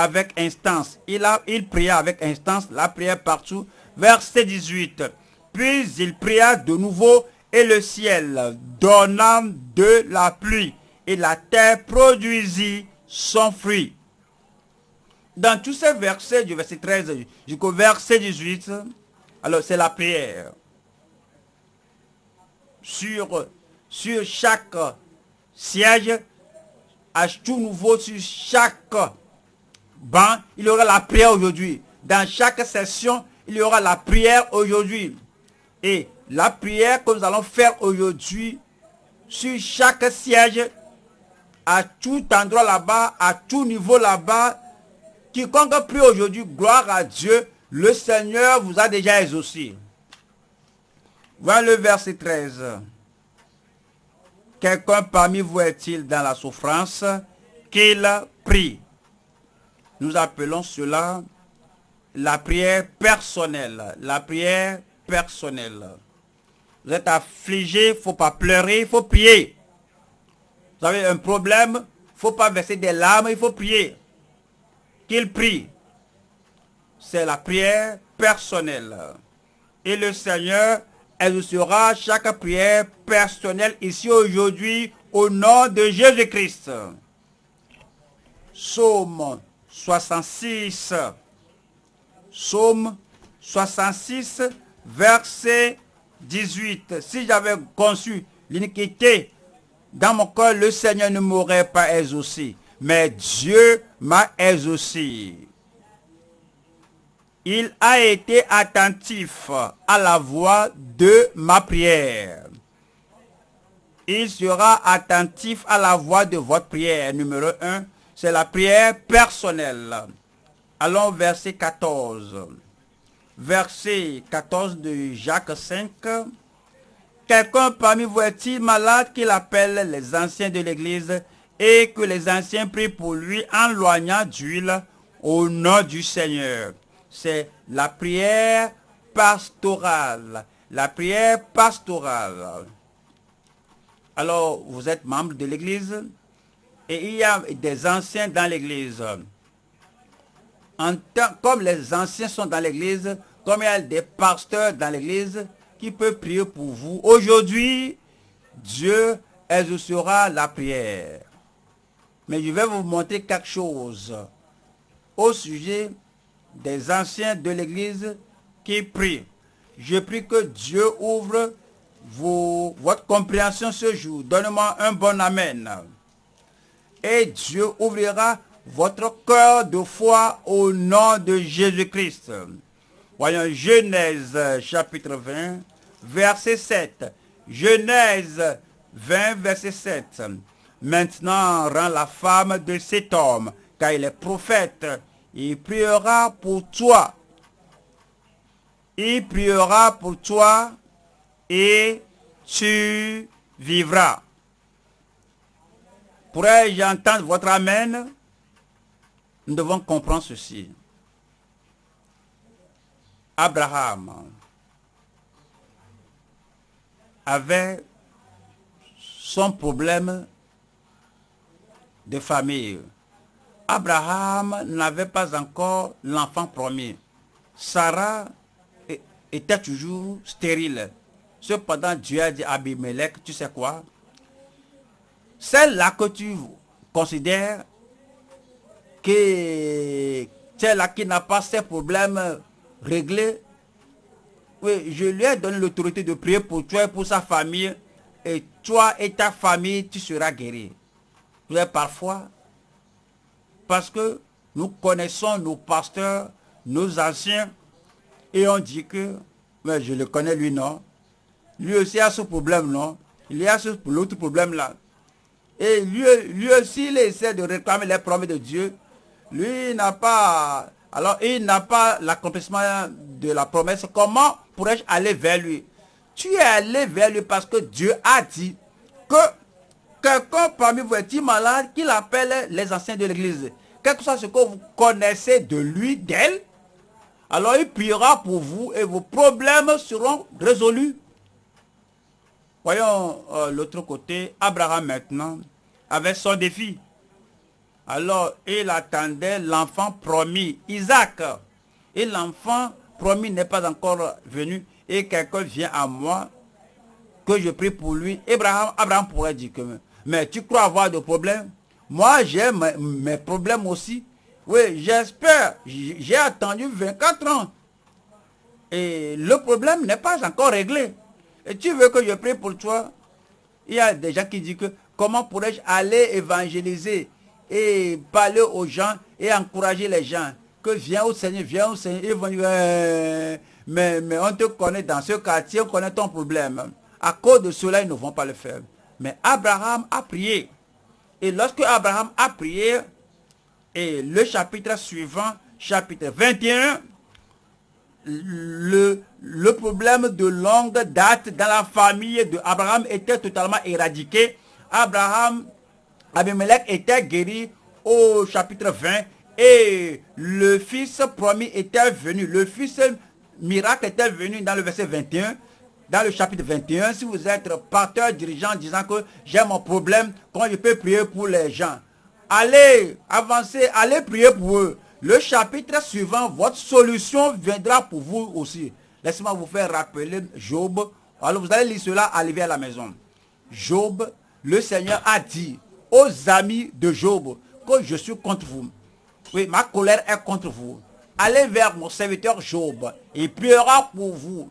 avec instance. Il, a, il pria avec instance, la prière partout. Verset 18. Puis il pria de nouveau et le ciel donna de la pluie et la terre produisit son fruit. Dans tous ces versets du verset 13 jusqu'au verset 18, alors c'est la prière. Sur, sur chaque siège, à tout nouveau sur chaque il y aura la prière aujourd'hui. Dans chaque session, il y aura la prière aujourd'hui. Et la prière que nous allons faire aujourd'hui, sur chaque siège, à tout endroit là-bas, à tout niveau là-bas, quiconque prie aujourd'hui, gloire à Dieu, le Seigneur vous a déjà exaucé. Voilà le verset 13. Quelqu'un parmi vous est-il dans la souffrance? Qu'il prie nous appelons cela la prière personnelle. La prière personnelle. Vous êtes affligé, il ne faut pas pleurer, il faut prier. Vous avez un problème, il ne faut pas verser des larmes, il faut prier. Qu'il prie. C'est la prière personnelle. Et le Seigneur exaucera chaque prière personnelle ici aujourd'hui au nom de Jésus-Christ. Psaume 66. Psaume 66, verset 18. Si j'avais conçu l'iniquité dans mon cœur, le Seigneur ne m'aurait pas exaucé. Mais Dieu m'a exaucé. Il a été attentif à la voix de ma prière. Il sera attentif à la voix de votre prière. Numéro 1, c'est la prière personnelle. Allons verset 14. Verset 14 de Jacques 5. Quelqu'un parmi vous est-il malade qu'il appelle les anciens de l'église et que les anciens prient pour lui en loignant d'huile au nom du Seigneur? c'est la prière pastorale. La prière pastorale. Alors, vous êtes membre de l'église? Et il y a des anciens dans l'église. Comme les anciens sont dans l'église, comme il y a des pasteurs dans l'église qui peuvent prier pour vous. Aujourd'hui, Dieu exaucera la prière. Mais je vais vous montrer quelque chose au sujet des anciens de l'église qui prient. Je prie que Dieu ouvre votre compréhension ce jour. Donnez-moi un bon Amen. Et Dieu ouvrira votre cœur de foi au nom de Jésus-Christ. Voyons Genèse chapitre 20, verset 7. Genèse 20, verset 7. Maintenant rend la femme de cet homme, car il est prophète. Il priera pour toi. Il priera pour toi et tu vivras. Pourrais-je entendre votre Amen? Nous devons comprendre ceci. Abraham avait son problème de famille. Abraham n'avait pas encore l'enfant promis. Sarah était toujours stérile. Cependant, Dieu a dit à Abimelech, tu sais quoi? Celle-là que tu considères que celle-là qui n'a pas ses problèmes réglés, je lui ai donné l'autorité de prier pour toi et pour sa famille. Et toi et ta famille, tu seras guéri. Parfois, parce que nous connaissons nos pasteurs, nos anciens, et on dit que, mais je le connais lui, non. Lui aussi a ce problème, non Il y a l'autre problème là. Et lui, lui aussi, il essaie de réclamer les promesses de Dieu. Lui n'a pas... Alors, il n'a pas l'accomplissement de la promesse. Comment pourrais-je aller vers lui? Tu es allé vers lui parce que Dieu a dit que quelqu'un parmi vous est-il malade qu'il appelle les anciens de l'église? Quel que soit ce que vous connaissez de lui, d'elle, alors il priera pour vous et vos problèmes seront résolus. Voyons euh, l'autre côté, Abraham maintenant, avait son défi. Alors il attendait l'enfant promis, Isaac. Et l'enfant promis n'est pas encore venu. Et quelqu'un vient à moi, que je prie pour lui. Abraham, Abraham pourrait dire que, mais tu crois avoir de problèmes? Moi, j'ai mes problèmes aussi. Oui, j'espère. J'ai attendu 24 ans. Et le problème n'est pas encore réglé. Et tu veux que je prie pour toi? Il y a des gens qui disent que comment pourrais-je aller évangéliser et parler aux gens et encourager les gens? Que viens au Seigneur, viens au Seigneur. Ils vont dire, euh, mais, on te connaît dans ce quartier, on connaît ton problème. À cause de cela, ils ne vont pas le faire. Mais Abraham a prié. Et lorsque Abraham a prié, et le chapitre suivant, chapitre 21, le, le problème de longue date dans la famille d'Abraham était totalement éradiqué. Abraham, Abimelech était guéri au chapitre 20 et le fils promis était venu. Le fils miracle était venu dans le verset 21 dans le chapitre 21, si vous êtes pasteur, dirigeant, disant que j'ai mon problème, quand je peux prier pour les gens? Allez, avancez, allez prier pour eux. Le chapitre suivant, votre solution viendra pour vous aussi. Laissez-moi vous faire rappeler Job. Alors vous allez lire cela, arriver à la maison. Job, le Seigneur a dit aux amis de Job que je suis contre vous. Oui, ma colère est contre vous. Allez vers mon serviteur Job. Il priera pour vous.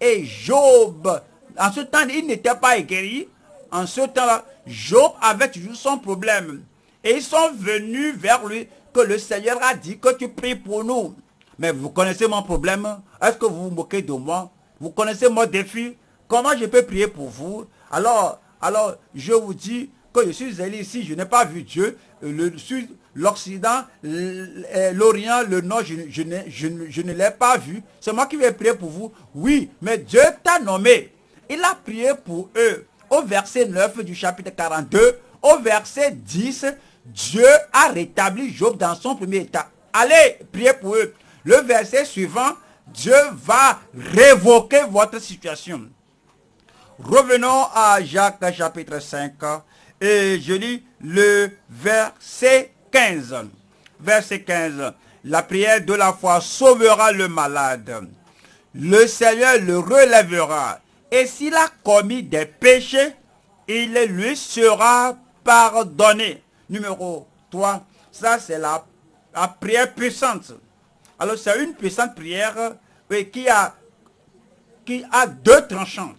Et Job, en ce temps, il n'était pas guéri. En ce temps-là, Job avait toujours son problème. Et ils sont venus vers lui que le Seigneur a dit que tu pries pour nous. Mais vous connaissez mon problème Est-ce que vous vous moquez de moi? Vous connaissez mon défi? Comment je peux prier pour vous? Alors, alors je vous dis que je suis allé ici, je n'ai pas vu Dieu. Le sud, l'Occident, l'Orient, le Nord, je, je, je ne l'ai pas vu. C'est moi qui vais prier pour vous. Oui, mais Dieu t'a nommé. Il a prié pour eux. Au verset 9 du chapitre 42, au verset 10, Dieu a rétabli Job dans son premier état. Allez, priez pour eux. le verset suivant, Dieu va révoquer votre situation. Revenons à Jacques chapitre 5 et je lis le verset 15. Verset 15. La prière de la foi sauvera le malade. Le Seigneur le relèvera. Et s'il a commis des péchés, il lui sera pardonné. Numéro 3. Ça, c'est la, prière puissante. Alors, c'est une puissante prière qui, a, qui a deux tranchants.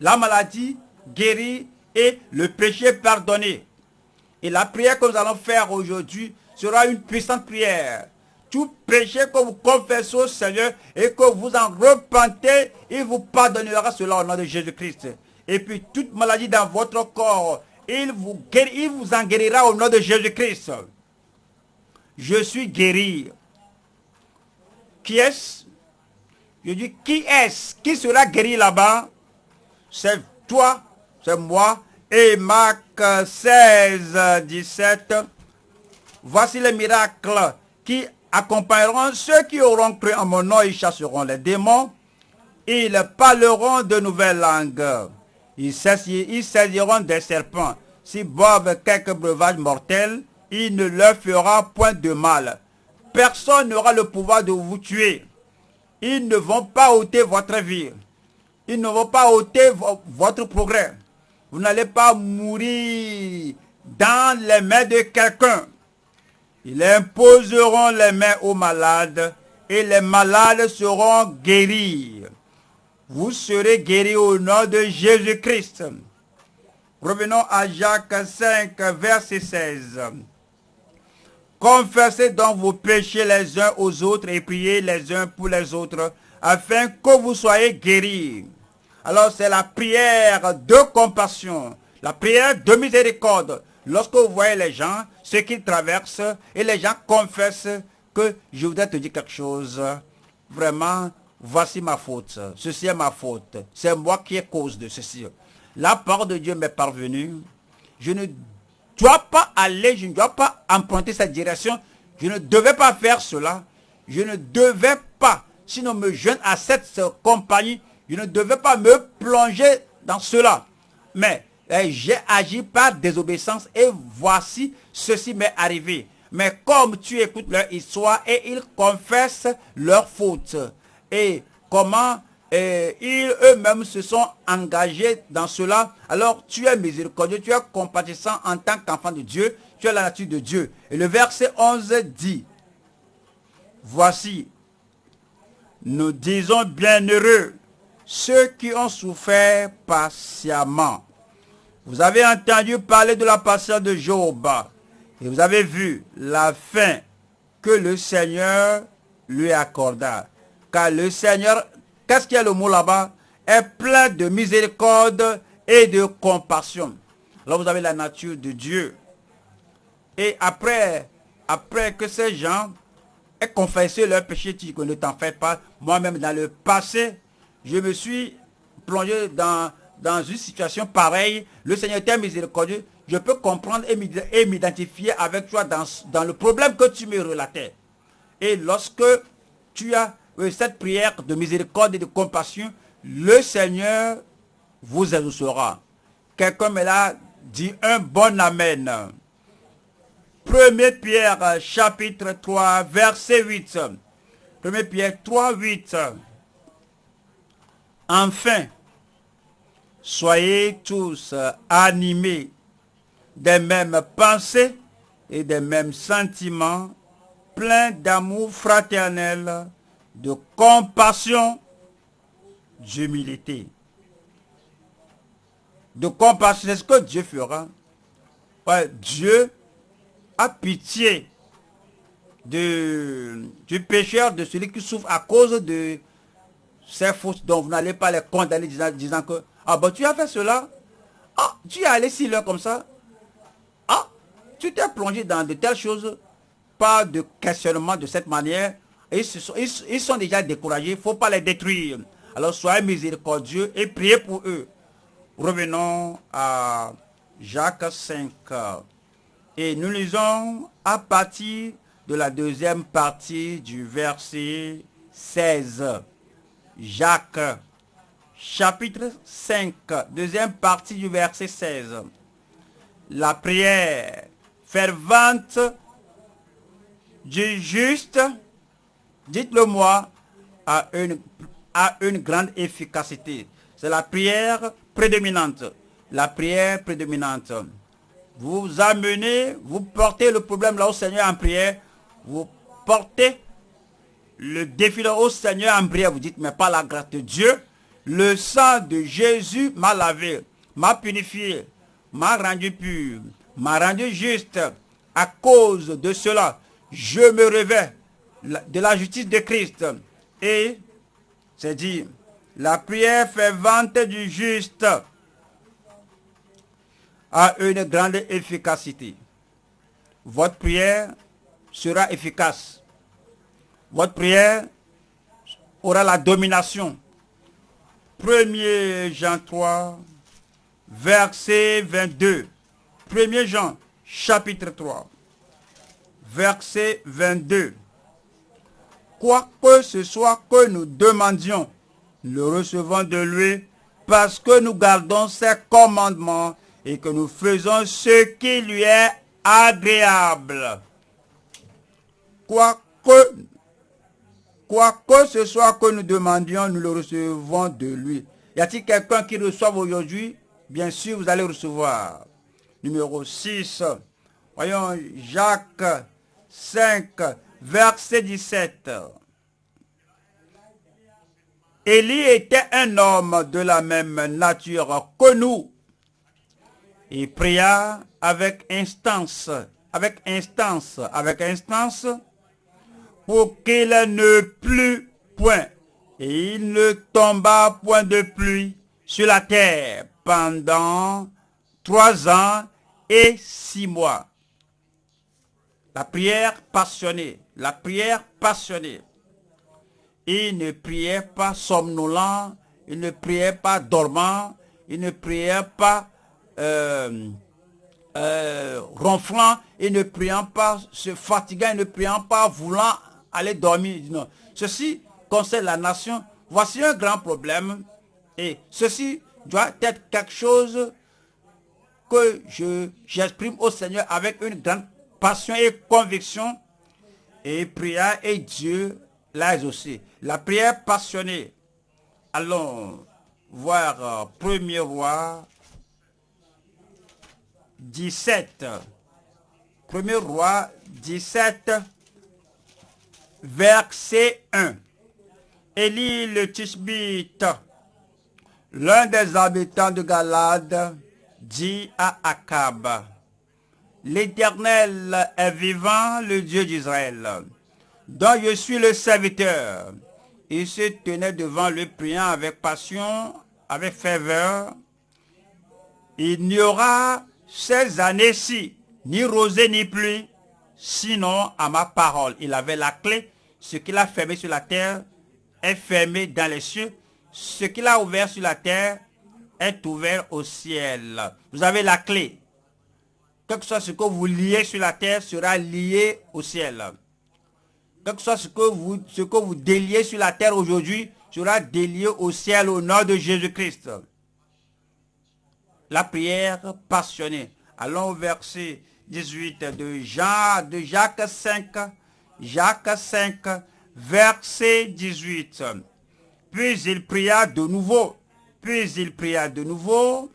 La maladie guérie et le péché pardonné. Et la prière que nous allons faire aujourd'hui sera une puissante prière. Tout péché que vous confessez au Seigneur et que vous en repentez, il vous pardonnera cela au nom de Jésus-Christ. Et puis toute maladie dans votre corps, il vous, il vous en guérira au nom de Jésus-Christ. Je suis guéri. Qui est-ce? Je dis, qui est-ce Qui sera guéri là-bas? C'est toi, c'est moi. Et Marc 16, 17. Voici les miracles qui accompagneront ceux qui auront cru en mon nom. Ils chasseront les démons. Ils parleront de nouvelles langues. Ils saisiront des serpents. S'ils boivent quelques breuvages mortels, il ne leur fera point de mal. Personne n'aura le pouvoir de vous tuer. Ils ne vont pas ôter votre vie. Ils ne vont pas ôter votre progrès. Vous n'allez pas mourir dans les mains de quelqu'un. Ils imposeront les mains aux malades et les malades seront guéris. Vous serez guéris au nom de Jésus-Christ. Revenons à Jacques 5, verset 16. Confessez donc vos péchés les uns aux autres et priez les uns pour les autres, afin que vous soyez guéris. Alors c'est la prière de compassion, la prière de miséricorde. Lorsque vous voyez les gens, ce qu'ils traversent, et les gens confessent que je voudrais te dire quelque chose, vraiment, voici ma faute, ceci est ma faute, c'est moi qui ai cause de ceci. La parole de Dieu m'est parvenue. Je ne dois pas aller, je ne dois pas emprunter cette direction. Je ne devais pas faire cela. Je ne devais pas, sinon me joindre à cette compagnie, je ne devais pas me plonger dans cela. Mais eh, j'ai agi par désobéissance et voici ceci m'est arrivé. Mais comme tu écoutes leur histoire et ils confessent leur faute. Et comment et ils eux-mêmes se sont engagés dans cela? Alors tu es miséricordieux, tu es compatissant en tant qu'enfant de Dieu, tu as la nature de Dieu. Et le verset 11 dit, voici, nous disons bienheureux ceux qui ont souffert patiemment. Vous avez entendu parler de la patience de Job et vous avez vu la fin que le Seigneur lui accorda. Car le Seigneur Qu'est-ce qu'il y a le mot là-bas? Est plein de miséricorde et de compassion. Là, vous avez la nature de Dieu. Et après, après que ces gens aient confessé leur péché, tu ne t'en fais pas. Moi-même, dans le passé, je me suis plongé dans, dans une situation pareille. Le Seigneur était miséricordieux. Je peux comprendre et m'identifier avec toi dans, dans le problème que tu me relatais. Et lorsque tu as cette prière de miséricorde et de compassion, le Seigneur vous exaucera. Quelqu'un me l'a dit un bon Amen. 1 Pierre chapitre 3 verset 8. 1 Pierre 3 8. Enfin, soyez tous animés des mêmes pensées et des mêmes sentiments, pleins d'amour fraternel, de compassion, d'humilité. De compassion, c'est ce que Dieu fera. Dieu a pitié de, du pécheur, de celui qui souffre à cause de ses fautes dont vous n'allez pas les condamner disant, que, ah ben tu as fait cela, ah tu es allé si l'heure comme ça, ah tu t'es plongé dans de telles choses, pas de questionnement de cette manière, ils, sont, déjà découragés, il ne faut pas les détruire. Alors soyez miséricordieux et priez pour eux. Revenons à Jacques 5. Et nous lisons à partir de la deuxième partie du verset 16. Jacques, chapitre 5, deuxième partie du verset 16. La prière fervente du juste, dites-le moi, a une, une grande efficacité. C'est la prière prédominante. La prière prédominante. Vous amenez, vous portez le problème là au Seigneur en prière. Vous portez le défi là au Seigneur en prière. Vous dites, mais pas la grâce de Dieu. Le sang de Jésus m'a lavé, m'a purifié, m'a rendu pur, m'a rendu juste. À cause de cela, je me revais de la justice de Christ. Et, c'est dit, la prière fervente du juste a une grande efficacité. Votre prière sera efficace. Votre prière aura la domination. 1er Jean 3, verset 22. 1er Jean, chapitre 3, verset 22. Quoi que ce soit que nous demandions, nous recevons de lui parce que nous gardons ses commandements et que nous faisons ce qui lui est agréable. Quoi que, quoi que ce soit que nous demandions, nous le recevons de lui. Y a-t-il quelqu'un qui reçoit aujourd'hui? Bien sûr, vous allez recevoir. Numéro 6. Voyons Jacques 5, verset 17. Élie était un homme de la même nature que nous il pria avec instance, avec instance, avec instance, pour qu'il ne plût point. Et il ne tomba point de pluie sur la terre pendant trois ans et six mois. La prière passionnée, la prière passionnée. Il ne priait pas somnolent, il ne priait pas dormant, il ne priait pas euh, euh, ronflant et ne priant pas, se fatiguant et ne priant pas, voulant aller dormir. Non. Ceci concerne la nation. Voici un grand problème. Et ceci doit être quelque chose que je j'exprime au Seigneur avec une grande passion et conviction. Et prière et Dieu l'a aussi. La prière passionnée. Allons voir euh, Premier Roi 17. Premier roi 17, verset 1. Élie le Tishbite, l'un des habitants de Galade, dit à Akab, L'Éternel est vivant, le Dieu d'Israël, dont je suis le serviteur. Il se tenait devant le priant avec passion, avec ferveur. Il n'y aura ces années-ci, ni rosée ni pluie, sinon à ma parole. Il avait la clé. Ce qu'il a fermé sur la terre est fermé dans les cieux. Ce qu'il a ouvert sur la terre est ouvert au ciel. Vous avez la clé. Quel que soit ce que vous liez sur la terre sera lié au ciel. Quel que soit ce que vous, ce que vous déliez sur la terre aujourd'hui sera délié au ciel au nom de Jésus-Christ la prière passionnée. Allons au verset 18 de, de Jacques 5, Jacques 5, verset 18. Puis il pria de nouveau, puis il pria de nouveau,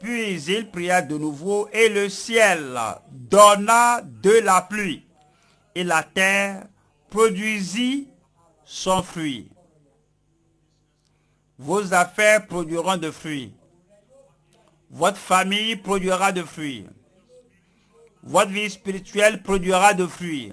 puis il pria de nouveau, et le ciel donna de la pluie, et la terre produisit son fruit. Vos affaires produiront de fruits votre famille produira de fruits. Votre vie spirituelle produira de fruits.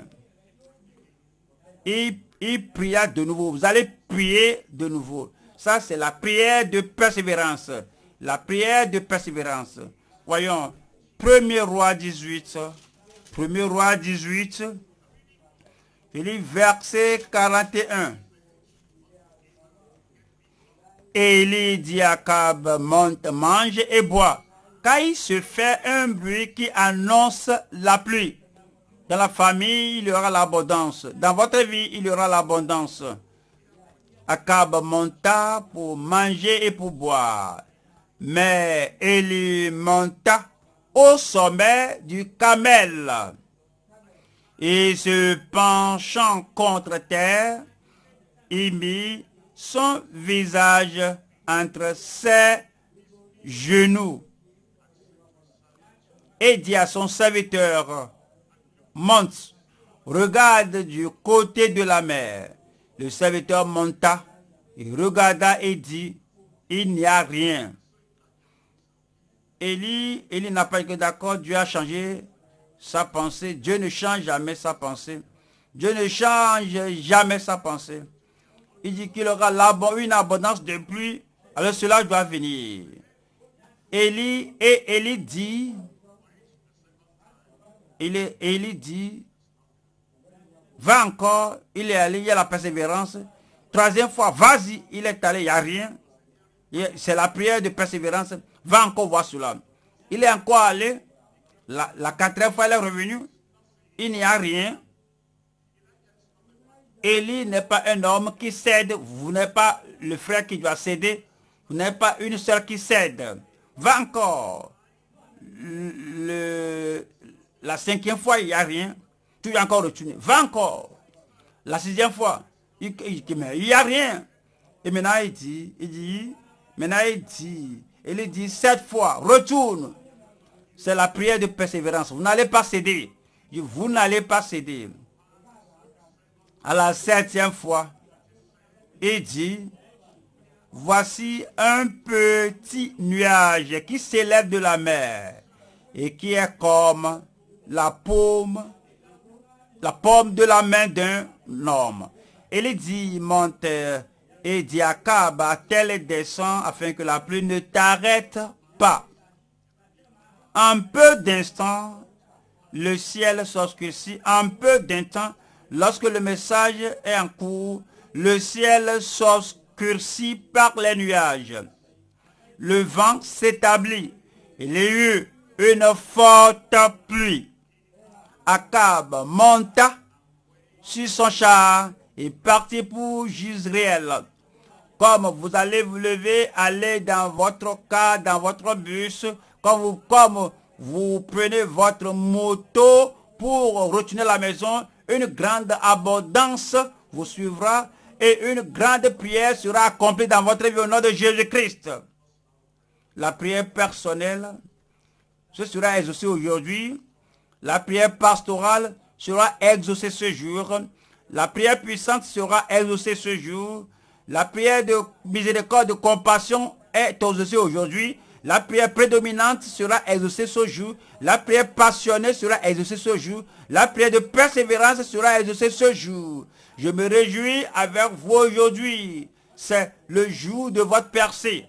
Et il pria de nouveau. Vous allez prier de nouveau. Ça, c'est la prière de persévérance. La prière de persévérance. Voyons, 1er roi 18. 1er roi 18. Il verset 41. Élie dit à Cab, monte, mange et bois, car il se fait un bruit qui annonce la pluie. Dans la famille, il y aura l'abondance. Dans votre vie, il y aura l'abondance. Akab monta pour manger et pour boire. Mais Élie monta au sommet du camel. Et se penchant contre terre, il mit son visage entre ses genoux et dit à son serviteur, monte, regarde du côté de la mer. Le serviteur monta, et regarda et dit, il n'y a rien. Élie, Élie n'a pas été d'accord, Dieu a changé sa pensée. Dieu ne change jamais sa pensée. Dieu ne change jamais sa pensée. Il dit qu'il aura une abondance de pluie, alors cela doit venir. Élie et Élie dit, Élie dit, va encore, il est allé, il y a la persévérance. Troisième fois, vas-y, il est allé, il n'y a rien. C'est la prière de persévérance. Va encore voir cela. Il est encore allé. La, quatrième fois, il est revenu. Il n'y a rien. Élie n'est pas un homme qui cède. Vous n'êtes pas le frère qui doit céder. Vous n'êtes pas une soeur qui cède. Va encore. La cinquième fois, il n'y a rien. Tu es encore retourné. Va encore. La sixième fois, il n'y a rien. Et maintenant, il dit, il dit, maintenant, il dit, il dit sept fois, retourne. C'est la prière de persévérance. Vous n'allez pas céder. Vous n'allez pas céder. À la septième fois, il dit, voici un petit nuage qui s'élève de la mer et qui est comme la paume, de la main d'un homme. Il dit, monte et dit à tel descend afin que la pluie ne t'arrête pas. En peu d'instants, le ciel s'obscurcit. En peu d'instants, lorsque le message est en cours, le ciel s'obscurcit par les nuages. Le vent s'établit. Il y eut une forte pluie. Akab monta sur son char et partit pour Gisraël. Comme vous allez vous lever, allez dans votre car, dans votre bus, comme vous, comme vous prenez votre moto pour retourner à la maison, une grande abondance vous suivra et une grande prière sera accomplie dans votre vie au nom de Jésus-Christ. La prière personnelle, ce sera exaucé aujourd'hui. La prière pastorale sera exaucée ce jour. La prière puissante sera exaucée ce jour. La prière de miséricorde, de compassion est exaucée aujourd'hui. La prière prédominante sera exaucée ce jour. La prière passionnée sera exaucée ce jour. La prière de persévérance sera exaucée ce jour. Je me réjouis avec vous aujourd'hui. C'est le jour de votre percée.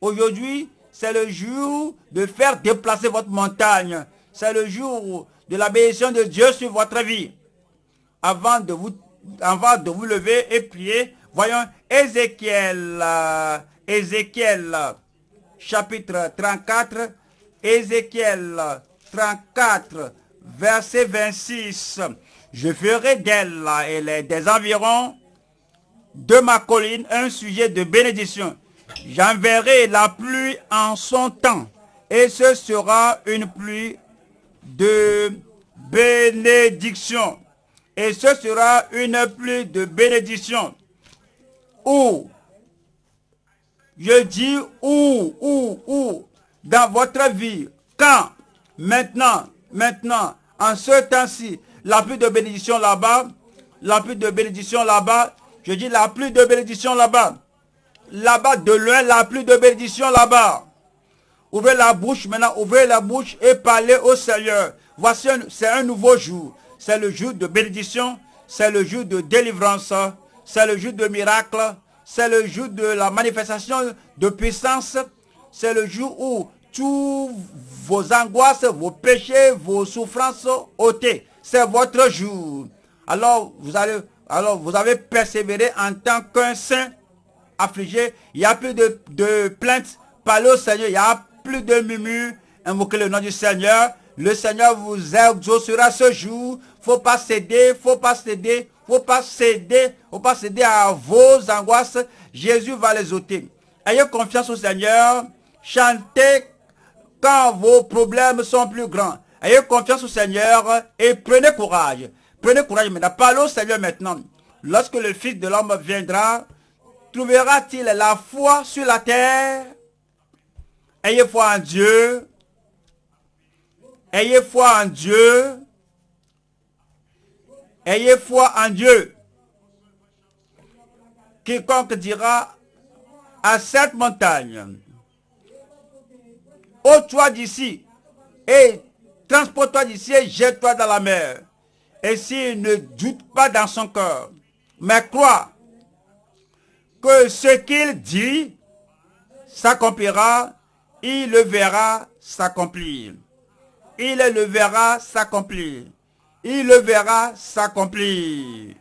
Aujourd'hui, c'est le jour de faire déplacer votre montagne. C'est le jour de la bénédiction de Dieu sur votre vie. Avant de vous, avant de vous lever et prier, voyons Ézéchiel, euh, Ézéchiel chapitre 34, Ézéchiel 34, verset 26. Je ferai d'elle et des environs de ma colline un sujet de bénédiction. J'enverrai la pluie en son temps et ce sera une pluie de bénédiction. Et ce sera une pluie de bénédiction. Où je dis où, où, où, dans votre vie, quand, maintenant, maintenant, en ce temps-ci, la pluie de bénédiction là-bas, la pluie de bénédiction là-bas, je dis la pluie de bénédiction là-bas, là-bas de loin, la pluie de bénédiction là-bas. Ouvrez la bouche maintenant, ouvrez la bouche et parlez au Seigneur. Voici, c'est un nouveau jour. C'est le jour de bénédiction, c'est le jour de délivrance, c'est le jour de miracle, c'est le jour de la manifestation de puissance. C'est le jour où tous vos angoisses, vos péchés, vos souffrances ôtées. C'est votre jour. Alors vous, allez, alors, vous avez persévéré en tant qu'un saint affligé. Il n'y a plus de, plaintes. Parlez au Seigneur. Il n'y a de murmures. Invoquez le nom du Seigneur. Le Seigneur vous exaucera ce jour. Faut pas céder, faut pas céder, faut pas céder, faut pas céder à vos angoisses. Jésus va les ôter. Ayez confiance au Seigneur. Chantez quand vos problèmes sont plus grands. Ayez confiance au Seigneur et prenez courage. Prenez courage maintenant. Parlez au Seigneur maintenant. Lorsque le Fils de l'homme viendra, trouvera-t-il la foi sur la terre? Ayez foi en Dieu. Ayez foi en Dieu. Ayez foi en Dieu. Quiconque dira à cette montagne, ôte-toi d'ici et transporte-toi d'ici et jette-toi dans la mer. Et s'il ne doute pas dans son cœur, mais croit que ce qu'il dit s'accomplira, il le verra s'accomplir. Il le verra s'accomplir. Il le verra s'accomplir.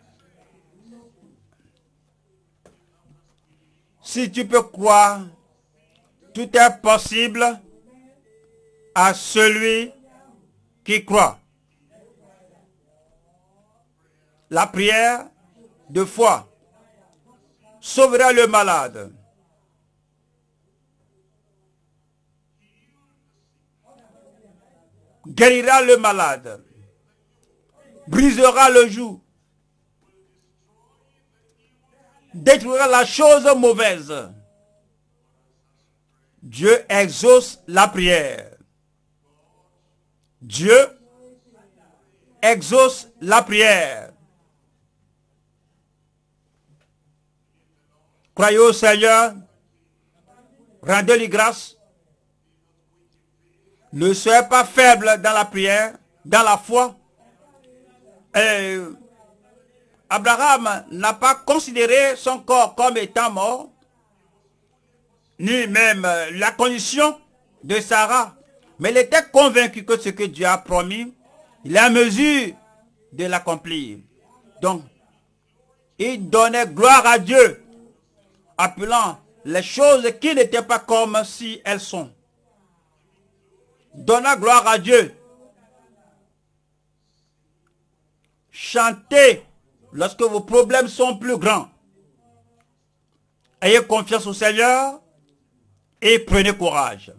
Si tu peux croire, tout est possible à celui qui croit. La prière de foi sauvera le malade. Guérira le malade. Brisera le joug. Détruira la chose mauvaise. Dieu exauce la prière. Dieu exauce la prière. Croyez au Seigneur. Rendez-lui grâce. Ne soyez pas faible dans la prière, dans la foi. Abraham n'a pas considéré son corps comme étant mort, ni même la condition de Sarah. Mais il était convaincu que ce que Dieu a promis, il est à mesure de l'accomplir. Donc, il donnait gloire à Dieu appelant les choses qui n'étaient pas comme si elles sont. Donnant gloire à Dieu. Chantez lorsque vos problèmes sont plus grands. Ayez confiance au Seigneur et prenez courage.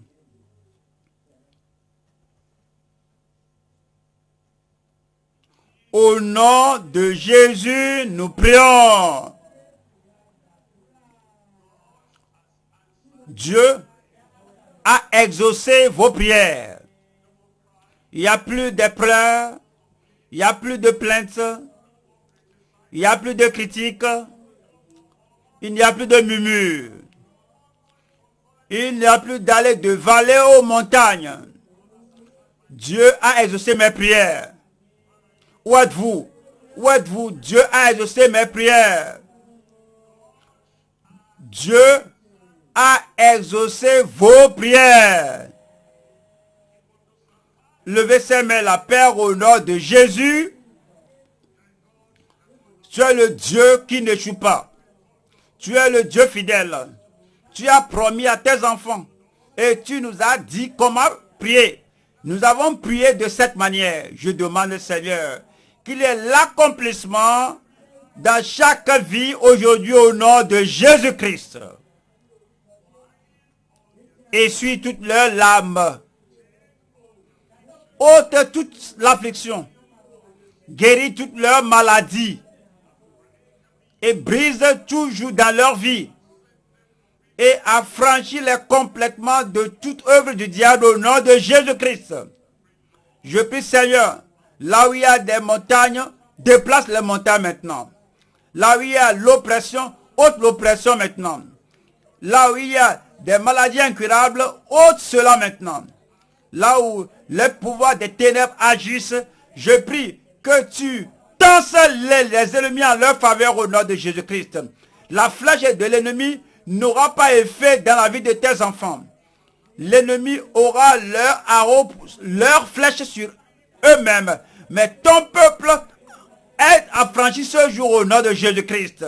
Au nom de Jésus, nous prions. Dieu exaucé vos prières. Il n'y a plus de pleurs, il n'y a plus de plaintes, il n'y a plus de critiques, il n'y a plus de murmures. Il n'y a plus d'aller de vallée aux montagnes. Dieu a exaucé mes prières. Où êtes-vous? Où êtes-vous? Dieu a exaucé mes prières. Dieu a exaucé vos prières. Levez ses mains, la Père, au nom de Jésus. Tu es le Dieu qui n'échoue pas. Tu es le Dieu fidèle. Tu as promis à tes enfants et tu nous as dit comment prier. Nous avons prié de cette manière. Je demande, Seigneur, qu'il ait l'accomplissement dans chaque vie aujourd'hui au nom de Jésus-Christ. Essuie toutes leurs larmes. ôte toute l'affliction. Guéris toutes leurs maladies. Et brise toujours dans leur vie. Et affranchis-les complètement de toute œuvre du diable au nom de Jésus-Christ. Je prie Seigneur, là où il y a des montagnes, déplace les montagnes maintenant. Là où il y a l'oppression, ôte l'oppression maintenant. Là où il y a des maladies incurables, ôte cela maintenant. Là où les pouvoirs des ténèbres agissent, je prie que tu tenses les, les ennemis en leur faveur au nom de Jésus-Christ. La flèche de l'ennemi n'aura pas effet dans la vie de tes enfants. L'ennemi aura leur arrow, leur flèche sur eux-mêmes. Mais ton peuple est affranchi ce jour au nom de Jésus-Christ.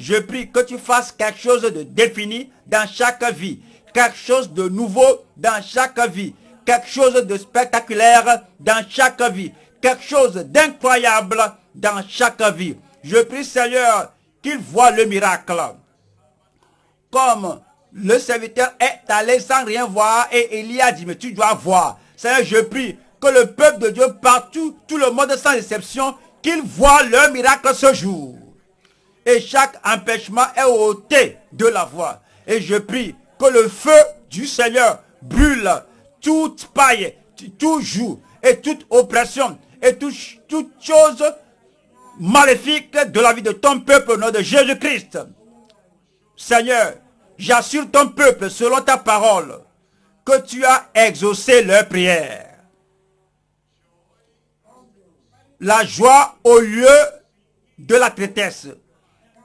Je prie que tu fasses quelque chose de défini dans chaque vie. Quelque chose de nouveau dans chaque vie. quelque chose de spectaculaire dans chaque vie, quelque chose d'incroyable dans chaque vie. Je prie Seigneur qu'il voit le miracle. Comme le serviteur est allé sans rien voir et Élie a dit, mais tu dois voir. Seigneur, je prie que le peuple de Dieu partout, tout le monde sans exception, qu'il voit le miracle ce jour. Et chaque empêchement est ôté de la voie. Et je prie que le feu du Seigneur brûle toute paille, tout joug et toute oppression et toute, toute chose maléfique de la vie de ton peuple au nom de Jésus-Christ. Seigneur, j'assure ton peuple selon ta parole que tu as exaucé leur prière. La joie au lieu de la tristesse,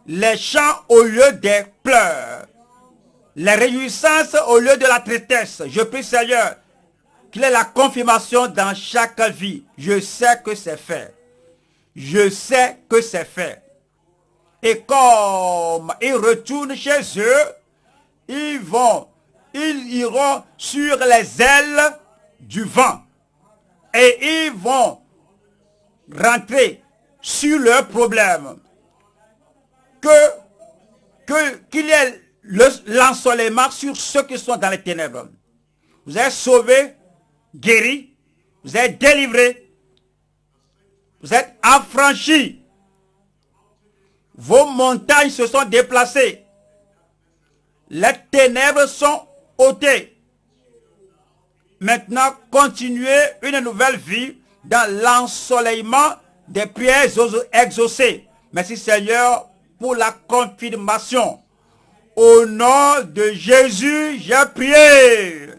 les chants au lieu des pleurs, les réjouissances au lieu de la tristesse. Je prie Seigneur qu'il ait la confirmation dans chaque vie. Je sais que c'est fait. Je sais que c'est fait. Et comme ils retournent chez eux, ils vont, ils iront sur les ailes du vent. Et ils vont rentrer sur leurs problèmes. Que, qu'il y ait l'ensoleillement sur ceux qui sont dans les ténèbres. Vous êtes sauvés, guéris, vous êtes délivrés, vous êtes affranchis. Vos montagnes se sont déplacées. Les ténèbres sont ôtées. Maintenant, continuez une nouvelle vie dans l'ensoleillement des prières exaucées. Merci Seigneur pour la confirmation. Au nom de Jésus, j'ai prié.